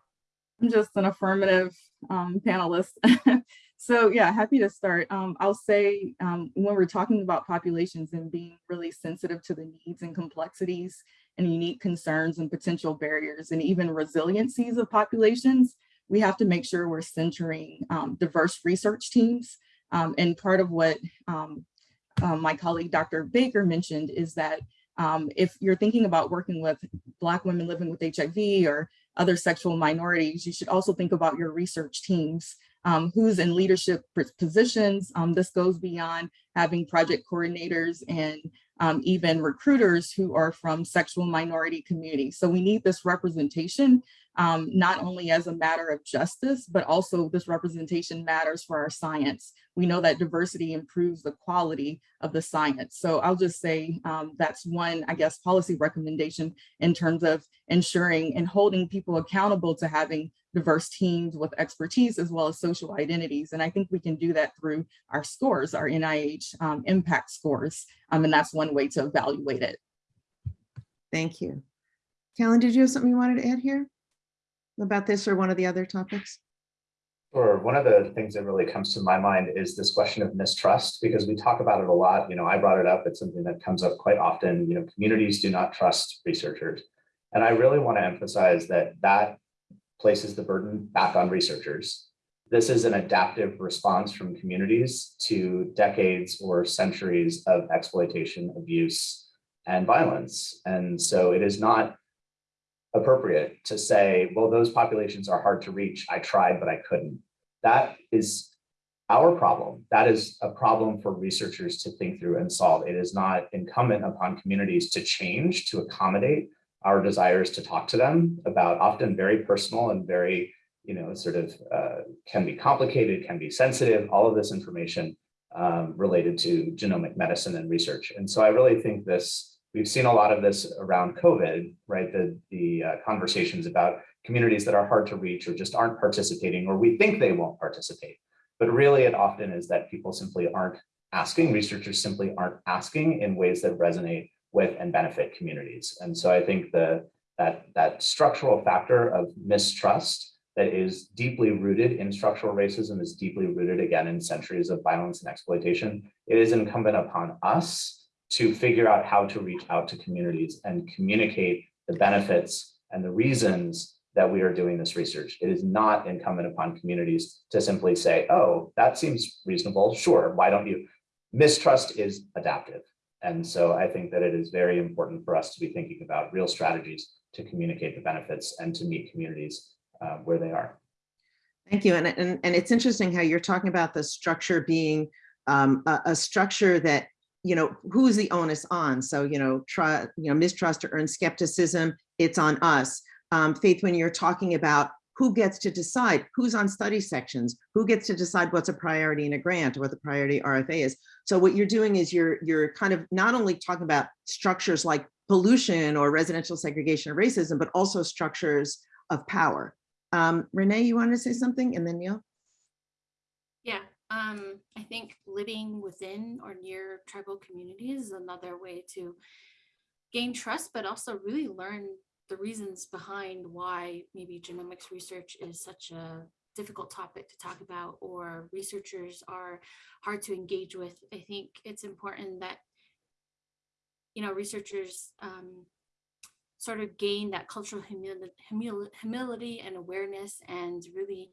I'm just an affirmative um, panelist. so yeah, happy to start. Um, I'll say um, when we're talking about populations and being really sensitive to the needs and complexities and unique concerns and potential barriers and even resiliencies of populations, we have to make sure we're centering um, diverse research teams. Um, and part of what um, uh, my colleague Dr. Baker mentioned is that um, if you're thinking about working with Black women living with HIV or other sexual minorities, you should also think about your research teams, um, who's in leadership positions. Um, this goes beyond having project coordinators and um, even recruiters who are from sexual minority communities. So we need this representation, um, not only as a matter of justice, but also this representation matters for our science. We know that diversity improves the quality of the science. So I'll just say um, that's one, I guess, policy recommendation in terms of ensuring and holding people accountable to having diverse teams with expertise as well as social identities. And I think we can do that through our scores, our NIH um, impact scores. Um, and that's one way to evaluate it. Thank you. Kellen, did you have something you wanted to add here about this or one of the other topics? Sure. One of the things that really comes to my mind is this question of mistrust, because we talk about it a lot. You know, I brought it up. It's something that comes up quite often. You know, communities do not trust researchers. And I really want to emphasize that that places the burden back on researchers. This is an adaptive response from communities to decades or centuries of exploitation, abuse, and violence. And so it is not appropriate to say, well, those populations are hard to reach. I tried, but I couldn't. That is our problem. That is a problem for researchers to think through and solve. It is not incumbent upon communities to change, to accommodate our desires to talk to them about often very personal and very, you know, sort of uh, can be complicated, can be sensitive, all of this information um, related to genomic medicine and research. And so I really think this, we've seen a lot of this around COVID, right? The, the uh, conversations about communities that are hard to reach or just aren't participating, or we think they won't participate. But really it often is that people simply aren't asking, researchers simply aren't asking in ways that resonate with and benefit communities. And so I think the that that structural factor of mistrust that is deeply rooted in structural racism is deeply rooted again in centuries of violence and exploitation. It is incumbent upon us to figure out how to reach out to communities and communicate the benefits and the reasons that we are doing this research. It is not incumbent upon communities to simply say, oh, that seems reasonable. Sure, why don't you? Mistrust is adaptive. And so I think that it is very important for us to be thinking about real strategies to communicate the benefits and to meet communities uh, where they are. Thank you. And, and, and it's interesting how you're talking about the structure being um, a, a structure that, you know, who is the onus on? So, you know, try, you know, mistrust or earn skepticism, it's on us. Um, Faith, when you're talking about who gets to decide who's on study sections, who gets to decide what's a priority in a grant or what the priority RFA is. So what you're doing is you're you're kind of not only talking about structures like pollution or residential segregation or racism, but also structures of power. Um, Renee, you wanted to say something and then Neil? Um, I think living within or near tribal communities is another way to gain trust, but also really learn the reasons behind why maybe genomics research is such a difficult topic to talk about or researchers are hard to engage with. I think it's important that, you know, researchers um, sort of gain that cultural humility, humility and awareness and really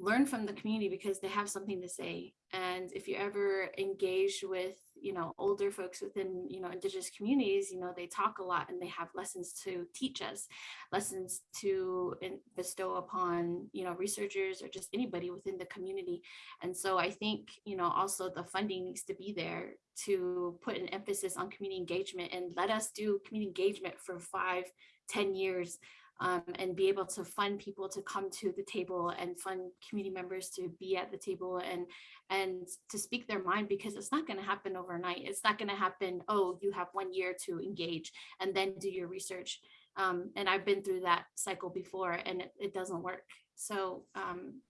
learn from the community because they have something to say. And if you ever engage with you know, older folks within, you know, indigenous communities, you know, they talk a lot and they have lessons to teach us, lessons to bestow upon, you know, researchers or just anybody within the community. And so I think, you know, also the funding needs to be there to put an emphasis on community engagement and let us do community engagement for five, ten years um, and be able to fund people to come to the table and fund community members to be at the table and and to speak their mind because it's not going to happen overnight. It's not going to happen, oh, you have one year to engage and then do your research. Um, and I've been through that cycle before and it, it doesn't work. So um,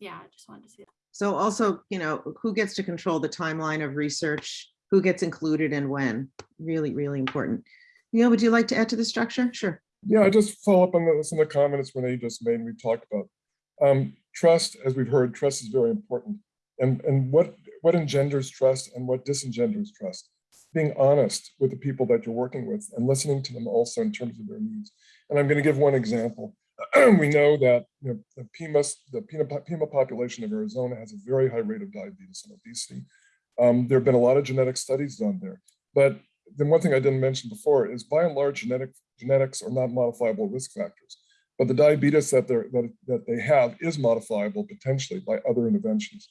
yeah, I just wanted to say that. So also, you know, who gets to control the timeline of research? Who gets included and when? Really, really important. Neil, would you like to add to the structure? Sure. Yeah, I just follow up on the, some of the comments Renee just made and we talked about. Um, trust, as we've heard, trust is very important. And, and what, what engenders trust and what disengenders trust? Being honest with the people that you're working with and listening to them also in terms of their needs. And I'm going to give one example. we know that you know, the PIMA, the Pima, Pima population of Arizona has a very high rate of diabetes and obesity. Um, there have been a lot of genetic studies done there. But then one thing I didn't mention before is by and large genetic genetics are not modifiable risk factors. But the diabetes that, they're, that, that they have is modifiable potentially by other interventions.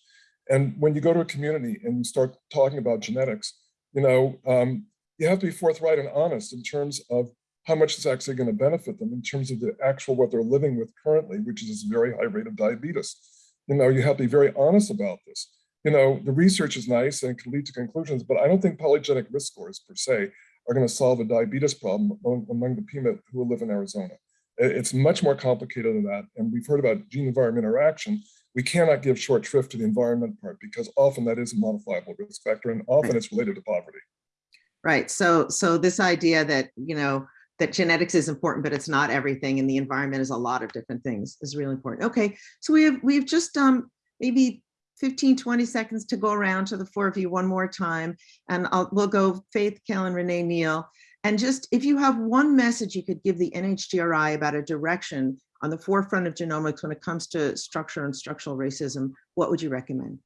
And when you go to a community and you start talking about genetics, you know, um, you have to be forthright and honest in terms of how much it's actually going to benefit them in terms of the actual what they're living with currently, which is this very high rate of diabetes. You know, you have to be very honest about this. You know, the research is nice and can lead to conclusions, but I don't think polygenic risk scores per se are going to solve a diabetes problem among the PIMA who live in Arizona. It's much more complicated than that. And we've heard about gene environment interaction. We cannot give short shrift to the environment part because often that is a modifiable risk factor and often it's related to poverty. Right. So, so this idea that, you know, that genetics is important, but it's not everything and the environment is a lot of different things is really important. Okay. So we have, we've just um, maybe 15, 20 seconds to go around to the four of you one more time. And I'll, we'll go Faith, Kellen, Renee, Neil. And just if you have one message you could give the NHGRI about a direction on the forefront of genomics when it comes to structure and structural racism, what would you recommend?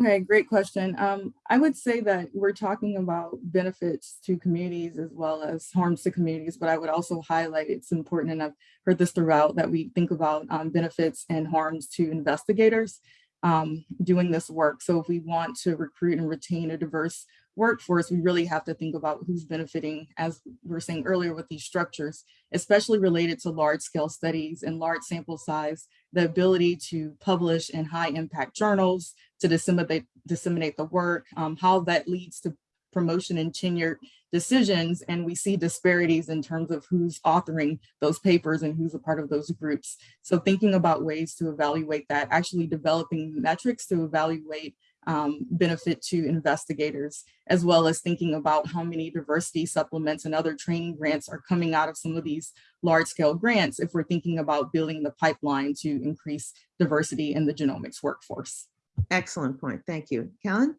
Okay, great question. Um, I would say that we're talking about benefits to communities as well as harms to communities, but I would also highlight it's important, and I've heard this throughout, that we think about um, benefits and harms to investigators um, doing this work. So if we want to recruit and retain a diverse workforce, we really have to think about who's benefiting, as we were saying earlier with these structures, especially related to large scale studies and large sample size, the ability to publish in high impact journals, to disseminate, disseminate the work, um, how that leads to promotion and tenure decisions. And we see disparities in terms of who's authoring those papers and who's a part of those groups. So thinking about ways to evaluate that, actually developing metrics to evaluate um, benefit to investigators, as well as thinking about how many diversity supplements and other training grants are coming out of some of these large scale grants if we're thinking about building the pipeline to increase diversity in the genomics workforce. Excellent point. Thank you. Kellen?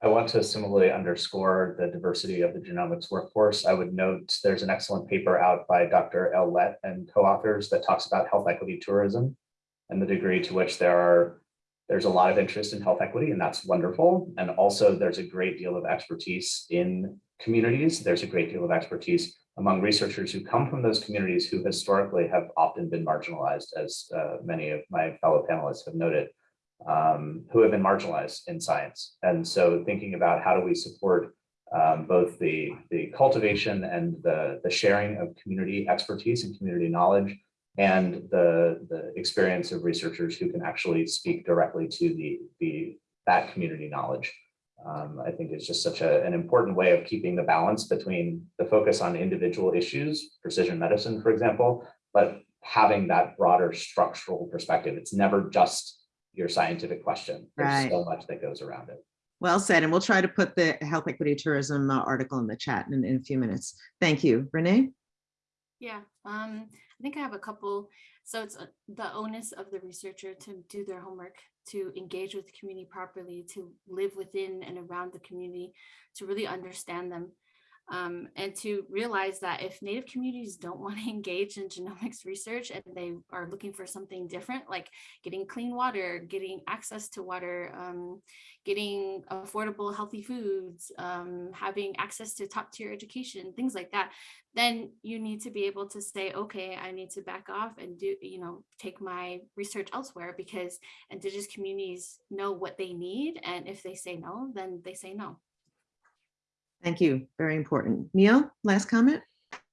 I want to similarly underscore the diversity of the genomics workforce. I would note there's an excellent paper out by Dr. Elle Lett and co-authors that talks about health equity tourism and the degree to which there are there's a lot of interest in health equity and that's wonderful. And also there's a great deal of expertise in communities. There's a great deal of expertise among researchers who come from those communities who historically have often been marginalized, as uh, many of my fellow panelists have noted um, who have been marginalized in science. And so thinking about how do we support um, both the, the cultivation and the, the sharing of community expertise and community knowledge and the, the experience of researchers who can actually speak directly to the, the that community knowledge. Um, I think it's just such a, an important way of keeping the balance between the focus on individual issues, precision medicine, for example, but having that broader structural perspective. It's never just your scientific question. There's Right. so much that goes around it. Well said. And we'll try to put the health equity tourism uh, article in the chat in, in a few minutes. Thank you. Renee? Yeah, um, I think I have a couple. So it's uh, the onus of the researcher to do their homework, to engage with the community properly, to live within and around the community, to really understand them. Um, and to realize that if Native communities don't want to engage in genomics research and they are looking for something different, like getting clean water, getting access to water, um, getting affordable, healthy foods, um, having access to top tier education, things like that, then you need to be able to say, okay, I need to back off and do, you know, take my research elsewhere because indigenous communities know what they need. And if they say no, then they say no. Thank you. Very important. Neil, last comment?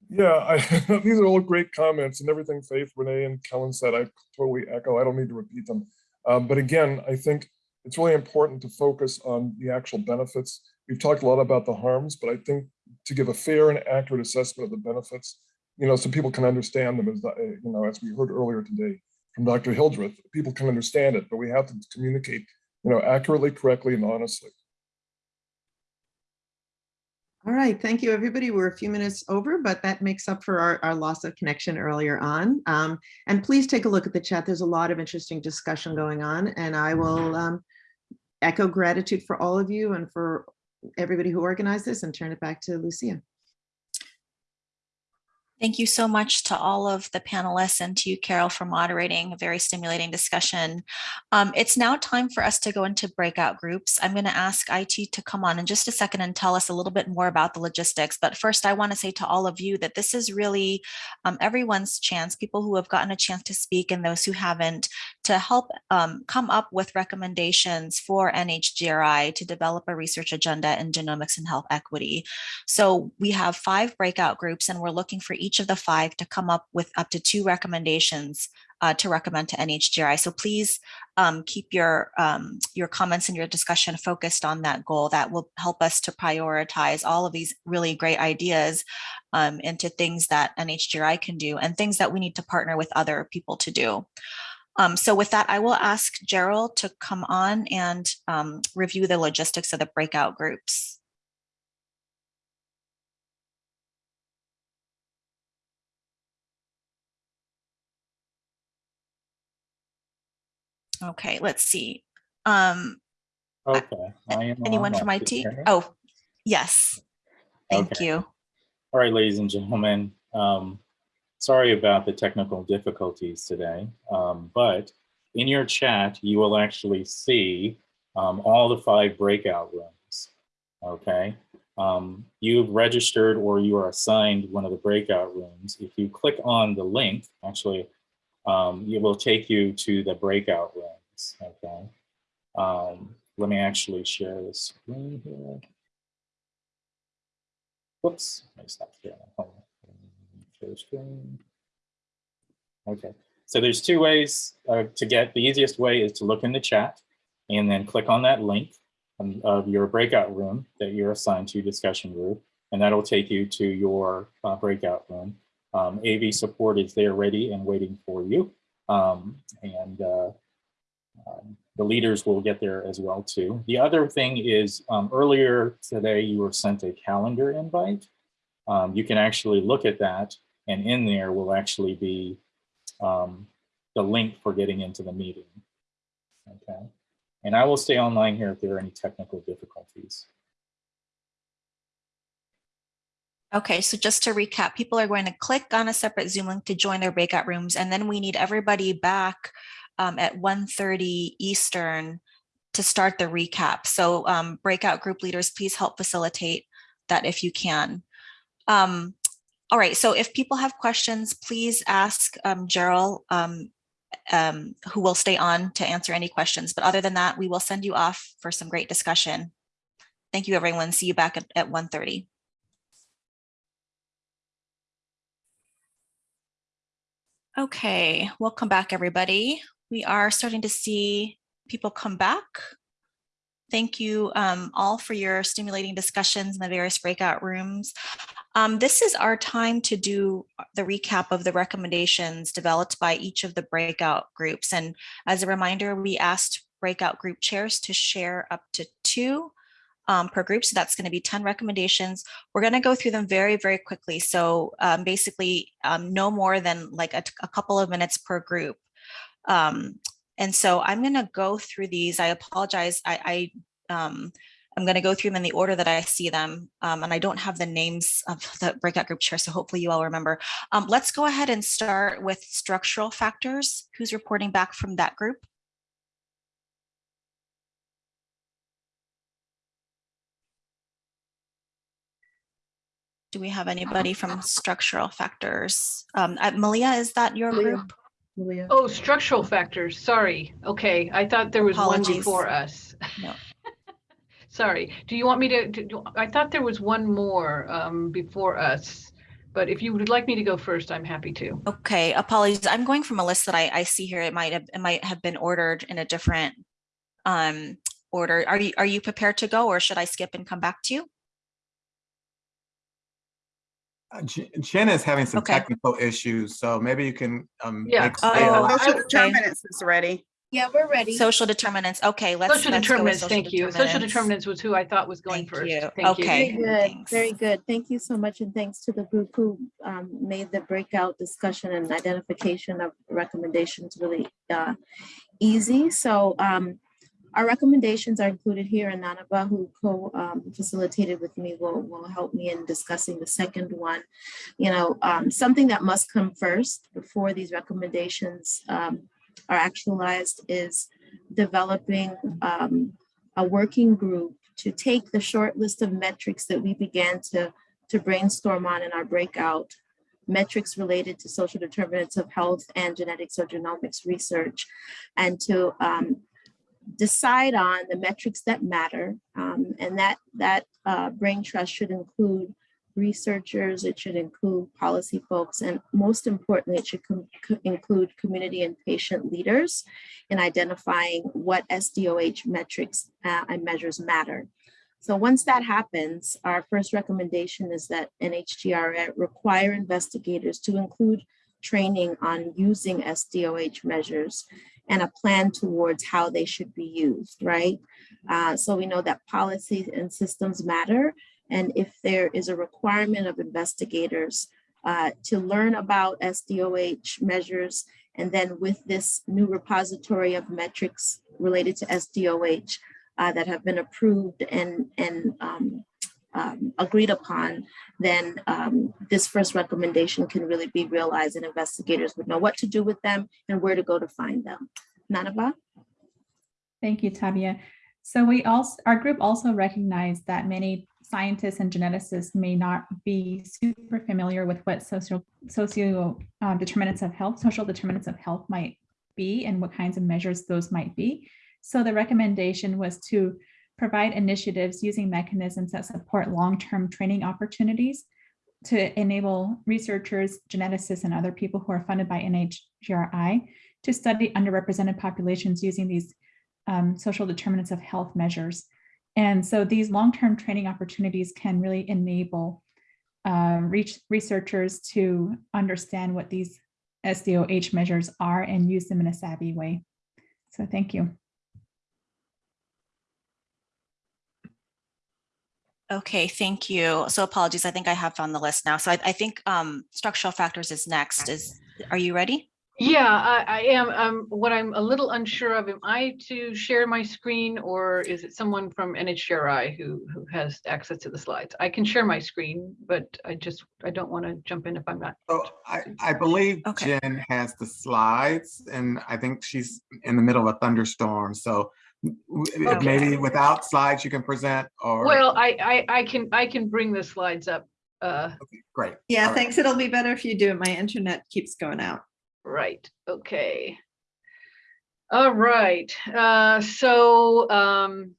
Yeah, I, these are all great comments and everything Faith, Renee, and Kellen said, I totally echo. I don't need to repeat them. Um, but again, I think it's really important to focus on the actual benefits. We've talked a lot about the harms, but I think to give a fair and accurate assessment of the benefits, you know, so people can understand them as, uh, you know, as we heard earlier today from Dr. Hildreth, people can understand it, but we have to communicate, you know, accurately, correctly, and honestly. All right, thank you, everybody. We're a few minutes over, but that makes up for our, our loss of connection earlier on. Um, and please take a look at the chat. There's a lot of interesting discussion going on, and I will um, echo gratitude for all of you and for everybody who organized this and turn it back to Lucia. Thank you so much to all of the panelists and to you, Carol, for moderating a very stimulating discussion. Um, it's now time for us to go into breakout groups. I'm going to ask IT to come on in just a second and tell us a little bit more about the logistics. But first, I want to say to all of you that this is really um, everyone's chance, people who have gotten a chance to speak and those who haven't, to help um, come up with recommendations for NHGRI to develop a research agenda in genomics and health equity. So we have five breakout groups and we're looking for each of the five to come up with up to two recommendations uh, to recommend to NHGRI. So please um, keep your um, your comments and your discussion focused on that goal. That will help us to prioritize all of these really great ideas um, into things that NHGRI can do and things that we need to partner with other people to do. Um, so with that, I will ask Gerald to come on and um, review the logistics of the breakout groups. Okay, let's see. Um, Okay. Anyone from IT? can you hear me? Oh, yes. Thank Okay. you. All right, ladies and gentlemen. Um, sorry about the technical difficulties today, um, but in your chat, you will actually see um, all the five breakout rooms. Okay. Um, you've registered or you are assigned one of the breakout rooms. If you click on the link, actually, um, it will take you to the breakout rooms. Okay. Um, let me actually share the screen here. Whoops, let me stop sharing. Share screen. Okay, so there's two ways uh, to get, the easiest way is to look in the chat and then click on that link of your breakout room that you're assigned to discussion group, and that'll take you to your uh, breakout room. Um, AV support is there ready and waiting for you. Um, and uh, um, the leaders will get there as well too. The other thing is um, earlier today you were sent a calendar invite. Um, you can actually look at that and in there will actually be the link for getting into the meeting. Okay. And I will stay online here if there are any technical difficulties. Okay, so just to recap, people are going to click on a separate Zoom link to join their breakout rooms, and then we need everybody back um, at 1.30 Eastern to start the recap. So um, breakout group leaders, please help facilitate that if you can. Um, all right, so if people have questions, please ask um, Gerald, um, um, who will stay on to answer any questions. But other than that, we will send you off for some great discussion. Thank you, everyone. See you back at, at 1.30. Okay, welcome back, everybody. We are starting to see people come back. Thank you um, all for your stimulating discussions in the various breakout rooms. Um, this is our time to do the recap of the recommendations developed by each of the breakout groups. And as a reminder, we asked breakout group chairs to share up to two um, per group. So that's going to be 10 recommendations. We're going to go through them very, very quickly. So um, basically um, no more than like a, a, couple of minutes per group. Um, and so I'm going to go through these. I apologize. I, I um, I'm going to go through them in the order that I see them, um, and I don't have the names of the breakout group chair, so hopefully you all remember. Um, let's go ahead and start with structural factors. Who's reporting back from that group? Do we have anybody from structural factors? Um, uh, Malia, is that your Malia. group? Malia. Oh, structural factors. Sorry. Okay, I thought there was one before us. No. Sorry. Do you want me to, to- do- I thought there was one more um, before us. But if you would like me to go first, I'm happy to. Okay, apologies. I'm going from a list that I, I see here. It might have, it might have been ordered in a different um, order. Are you, are you prepared to go or should I skip and come back to you? Uh, Jen Jen is having some Okay. technical issues, so maybe you can. um, Yeah. make Oh, stay alive. I- Social okay. determinants is ready. Yeah, we're ready. Social determinants. Okay, let's. Social let's go with determinants, thank you. Social determinants was who I thought was going Thank first. you. Thank you. Okay. Very good, thanks. very good. Thank you so much, and thanks to the group who um, made the breakout discussion and identification of recommendations really uh, easy. So um, our recommendations are included here, and Nanibaa', who co-facilitated with me, will will help me in discussing the second one. You know, um, something that must come first before these recommendations um, are actualized is developing um, a working group to take the short list of metrics that we began to, to brainstorm on in our breakout, metrics related to social determinants of health and genetics or genomics research, and to um, decide on the metrics that matter. Um, and that, that uh, brain trust should include researchers, it should include policy folks, and most importantly, it should com- include community and patient leaders in identifying what SDOH metrics uh, and measures matter. So once that happens, our first recommendation is that NHGRA require investigators to include training on using SDOH measures and a plan towards how they should be used, right? Uh, so we know that policies and systems matter. And if there is a requirement of investigators uh, to learn about SDOH measures, and then with this new repository of metrics related to SDOH uh, that have been approved and, and um, um, agreed upon, then um, this first recommendation can really be realized and investigators would know what to do with them and where to go to find them. Nanibaa'? Thank you, Tabia. So we also, our group also recognized that many scientists and geneticists may not be super familiar with what social socio uh, determinants of health, social determinants of health might be and what kinds of measures those might be. So the recommendation was to provide initiatives using mechanisms that support long-term training opportunities to enable researchers, geneticists, and other people who are funded by NHGRI to study underrepresented populations using these um, social determinants of health measures. And so these long-term training opportunities can really enable uh, researchers to understand what these SDOH measures are and use them in a savvy way. So thank you. Okay, thank you. So apologies, I think I have found the list now. So I, I think um, structural factors is next. Is, are you ready? Yeah, I, I am. Um, what I'm a little unsure of, am I to share my screen or is it someone from NHGRI who, who has access to the slides? I can share my screen, but I just, I don't want to jump in if I'm not. So I, I believe Okay. Jen has the slides and I think she's in the middle of a thunderstorm. So w- Okay. maybe without slides you can present or. Well, I, I, I can, I can bring the slides up. Uh, Great. Yeah, All right. thanks. It'll be better if you do it. My internet keeps going out. Right, okay. All right, uh, so, um,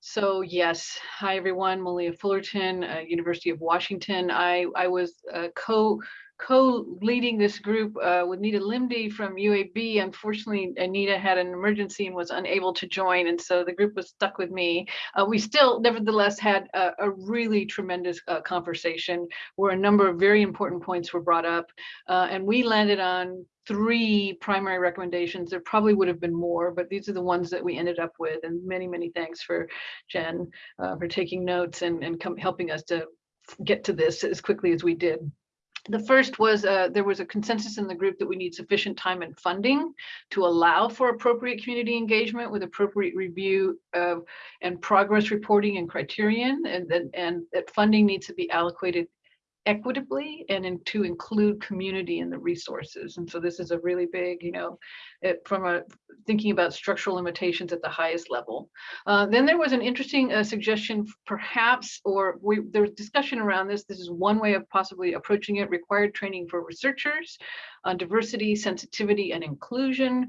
so yes, hi everyone, Malia Fullerton, uh, University of Washington. I, I was uh, co, co-leading this group uh, with Nita Limdi from UAB. Unfortunately, Anita had an emergency and was unable to join, and so the group was stuck with me. Uh, we still nevertheless had a, a really tremendous uh, conversation where a number of very important points were brought up. Uh, and we landed on three primary recommendations. There probably would have been more, but these are the ones that we ended up with. And many, many thanks for Jen uh, for taking notes and, and helping us to get to this as quickly as we did. The first was uh, there was a consensus in the group that we need sufficient time and funding to allow for appropriate community engagement with appropriate review of and progress reporting and criterion, and then and that funding needs to be allocated equitably and in, to include community in the resources. And so this is a really big, you know, it, from a thinking about structural limitations at the highest level. Uh, then there was an interesting uh, suggestion, perhaps, or we, there was discussion around this. This is one way of possibly approaching it, required training for researchers on diversity, sensitivity, and inclusion.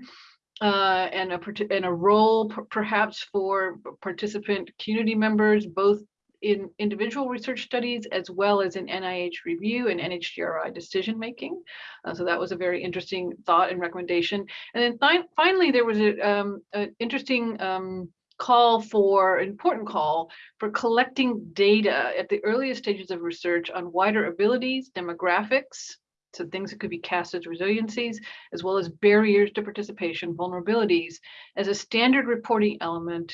Uh, and a and a role perhaps for participant community members, both in individual research studies as well as in NIH review and NHGRI decision making. Uh, so that was a very interesting thought and recommendation. And then finally, there was a, um, an interesting um, call for, important call for collecting data at the earliest stages of research on wider abilities, demographics, so things that could be cast as resiliencies, as well as barriers to participation, vulnerabilities, as a standard reporting element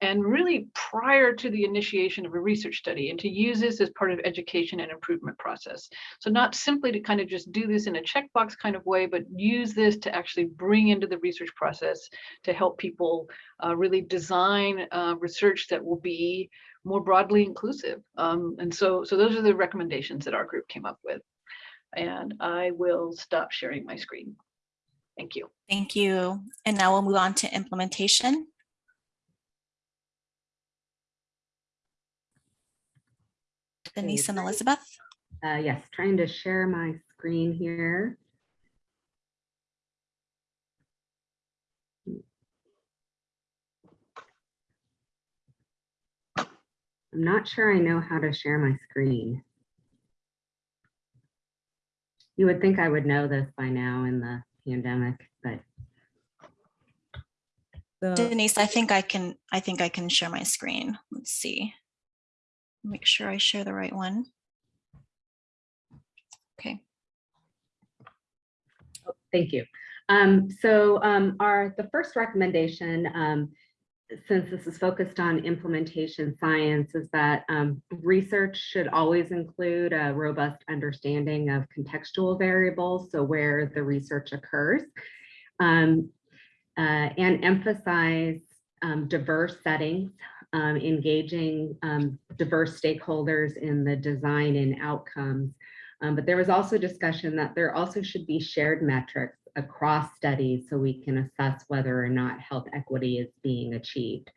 and really prior to the initiation of a research study and to use this as part of education and improvement process. So not simply to kind of just do this in a checkbox kind of way, but use this to actually bring into the research process to help people uh, really design uh, research that will be more broadly inclusive. Um, and so, so those are the recommendations that our group came up with. And I will stop sharing my screen. Thank you. Thank you. And now we'll move on to implementation. Denise and Elizabeth. Uh, yes, trying to share my screen here. I'm not sure I know how to share my screen. You would think I would know this by now in the pandemic, but. Denise, I think I can, I think I can share my screen. Let's see. Make sure I share the right one. Okay. Thank you. Um, so um, our the first recommendation, um, since this is focused on implementation science, is that um, research should always include a robust understanding of contextual variables, so where the research occurs, um, uh, and emphasize um, diverse settings um, engaging um, diverse stakeholders in the design and outcomes. Um, but there was also discussion that there also should be shared metrics across studies so we can assess whether or not health equity is being achieved.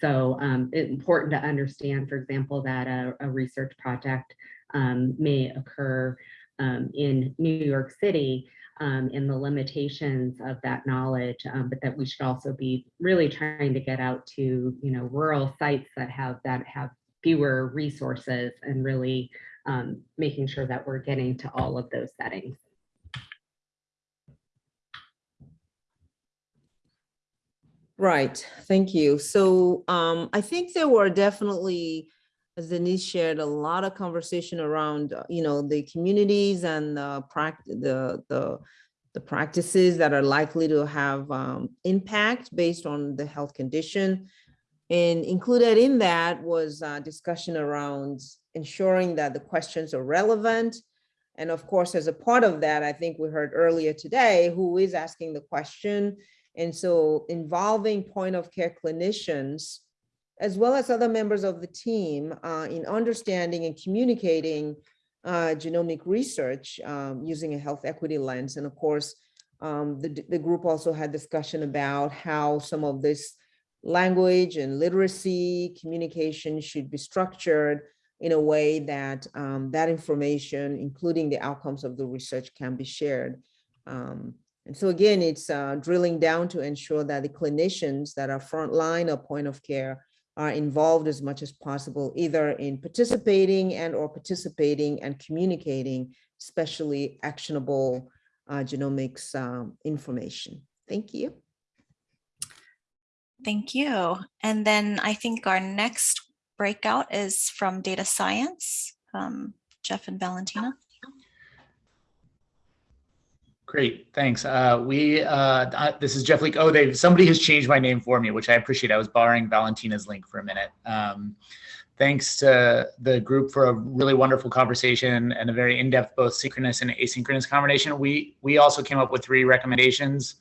So um, it's important to understand, for example, that a, a research project um, may occur um, in New York City, um, the limitations of that knowledge, um, but that we should also be really trying to get out to, you know, rural sites that have that have fewer resources and really um, making sure that we're getting to all of those settings. Right, thank you. So um, I think there were definitely as Denise shared, a lot of conversation around, uh, you know, the communities and the the, the, the practices that are likely to have um, impact based on the health condition. And included in that was a discussion around ensuring that the questions are relevant. And of course, as a part of that, I think we heard earlier today, who is asking the question. And so involving point of care clinicians as well as other members of the team uh, in understanding and communicating uh, genomic research um, using a health equity lens. And of course, um, the, the group also had discussion about how some of this language and literacy communication should be structured in a way that um, that information, including the outcomes of the research can be shared. Um, and so again, it's uh, drilling down to ensure that the clinicians that are frontline or point of care are involved as much as possible, either in participating and or participating and communicating, especially actionable uh, genomics um, information. Thank you. Thank you. And then I think our next breakout is from data science, um, Jeff and Valentina. Great, thanks. Uh, we uh, this is Jeff Leek. Oh, they somebody has changed my name for me, which I appreciate. I was borrowing Valentina's link for a minute. Um, thanks to the group for a really wonderful conversation and a very in-depth both synchronous and asynchronous conversation. We, we also came up with three recommendations.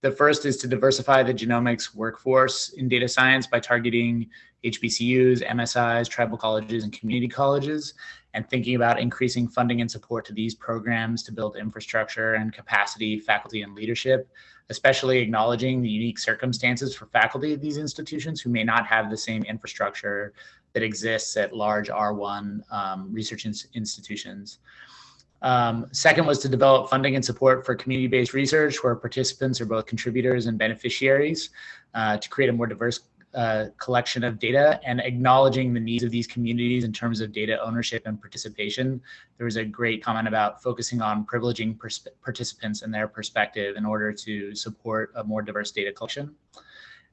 The first is to diversify the genomics workforce in data science by targeting HBCUs, MSIs, tribal colleges, and community colleges, and thinking about increasing funding and support to these programs to build infrastructure and capacity, faculty, and leadership, especially acknowledging the unique circumstances for faculty at these institutions who may not have the same infrastructure that exists at large R1 um, research ins institutions. Um, second was to develop funding and support for community-based research where participants are both contributors and beneficiaries uh, to create a more diverse uh, collection of data and acknowledging the needs of these communities in terms of data ownership and participation. There was a great comment about focusing on privileging participants and their perspective in order to support a more diverse data collection.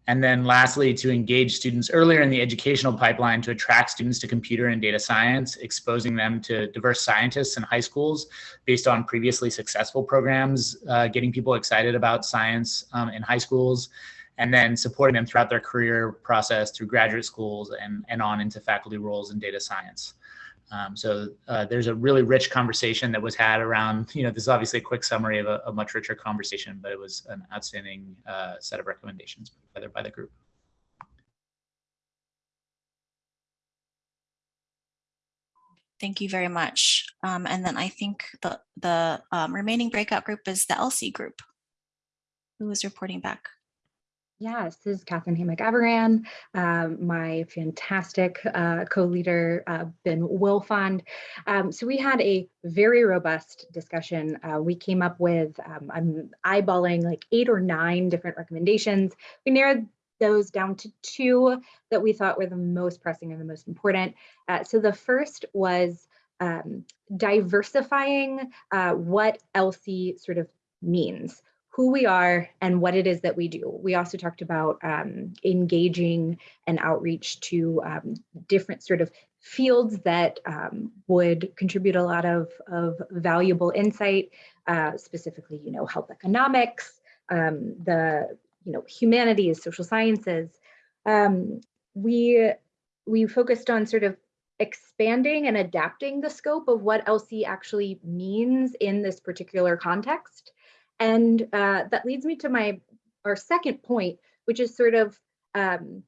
And then lastly, to engage students earlier in the educational pipeline to attract students to computer and data science, exposing them to diverse scientists in high schools based on previously successful programs, uh, getting people excited about science um, in high schools, and then supporting them throughout their career process through graduate schools and, and on into faculty roles in data science. Um, so uh, there's a really rich conversation that was had around, you know, this is obviously a quick summary of a, a much richer conversation, but it was an outstanding uh, set of recommendations the, by the group. Thank you very much. Um, and then I think the, the um, remaining breakout group is the ELSI group. Who is reporting back? Yes, this is Catherine Hammack-Aviran, um, my fantastic uh, co-leader, uh, Ben Wilfond. Um, so we had a very robust discussion. Uh, we came up with, um, I'm eyeballing like eight or nine different recommendations. We narrowed those down to two that we thought were the most pressing and the most important. Uh, so the first was um, diversifying uh, what ELSI sort of means who we are and what it is that we do. We also talked about um, engaging and outreach to um, different sort of fields that um, would contribute a lot of, of valuable insight, uh, specifically, you know, health economics, um, the, you know, humanities, social sciences. Um, we, we focused on sort of expanding and adapting the scope of what ELSI actually means in this particular context. And uh, that leads me to my our second point, which is sort of um,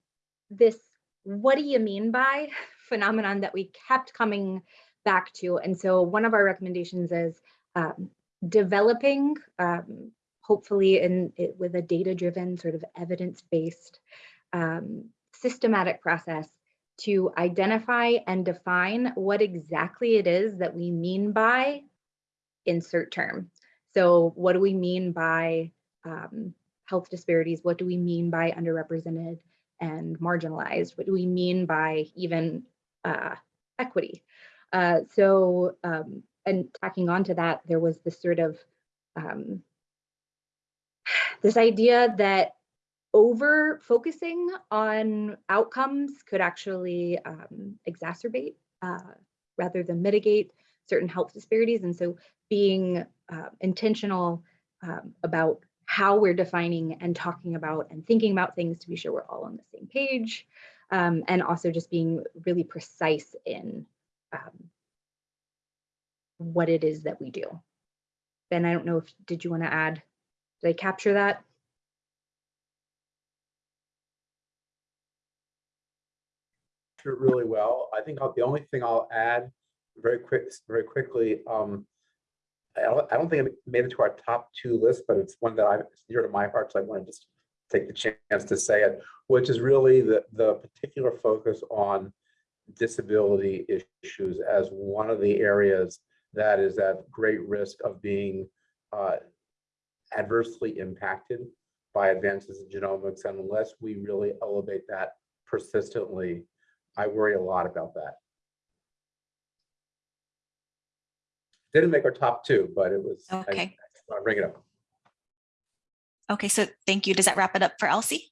this what do you mean by phenomenon that we kept coming back to. And so one of our recommendations is um, developing, um, hopefully in it, with a data-driven sort of evidence-based um, systematic process to identify and define what exactly it is that we mean by insert term. So what do we mean by um, health disparities? What do we mean by underrepresented and marginalized? What do we mean by even uh, equity? Uh, so, um, and tacking on to that, there was this sort of, um, this idea that over focusing on outcomes could actually um, exacerbate uh, rather than mitigate certain health disparities. And so being uh, intentional um, about how we're defining and talking about and thinking about things to be sure we're all on the same page. Um, and also just being really precise in um, what it is that we do. Ben, I don't know if, did you want to add, did I capture that? really well. I think I'll, the only thing I'll add very quick, very quickly, um, I don't, think it made it to our top two list, but it's one that I dear to my heart, so I want to just take the chance to say it, which is really the the particular focus on disability issues as one of the areas that is at great risk of being uh, adversely impacted by advances in genomics. And unless we really elevate that persistently, I worry a lot about that. Didn't make our top two, but it was, I- Okay. I want to bring it up. Okay, so thank you. Does that wrap it up for ELSI?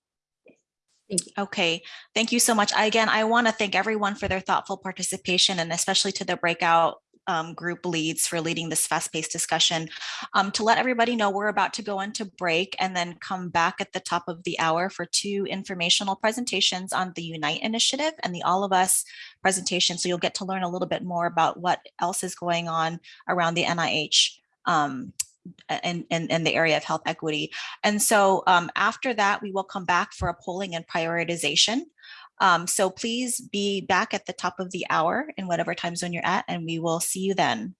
Thank you. Okay, thank you so much. I- Again, I want to thank everyone for their thoughtful participation and especially to the breakout um, group leads for leading this fast-paced discussion. Um, to let everybody know, we're about to go into break and then come back at the top of the hour for two informational presentations on the Unite initiative and the All of Us presentation. So you'll get to learn a little bit more about what else is going on around the NIH um, in, in, in the area of health equity. And so um, after that, we will come back for a polling and prioritization. Um, so please be back at the top of the hour in whatever time zone you're at, and we will see you then.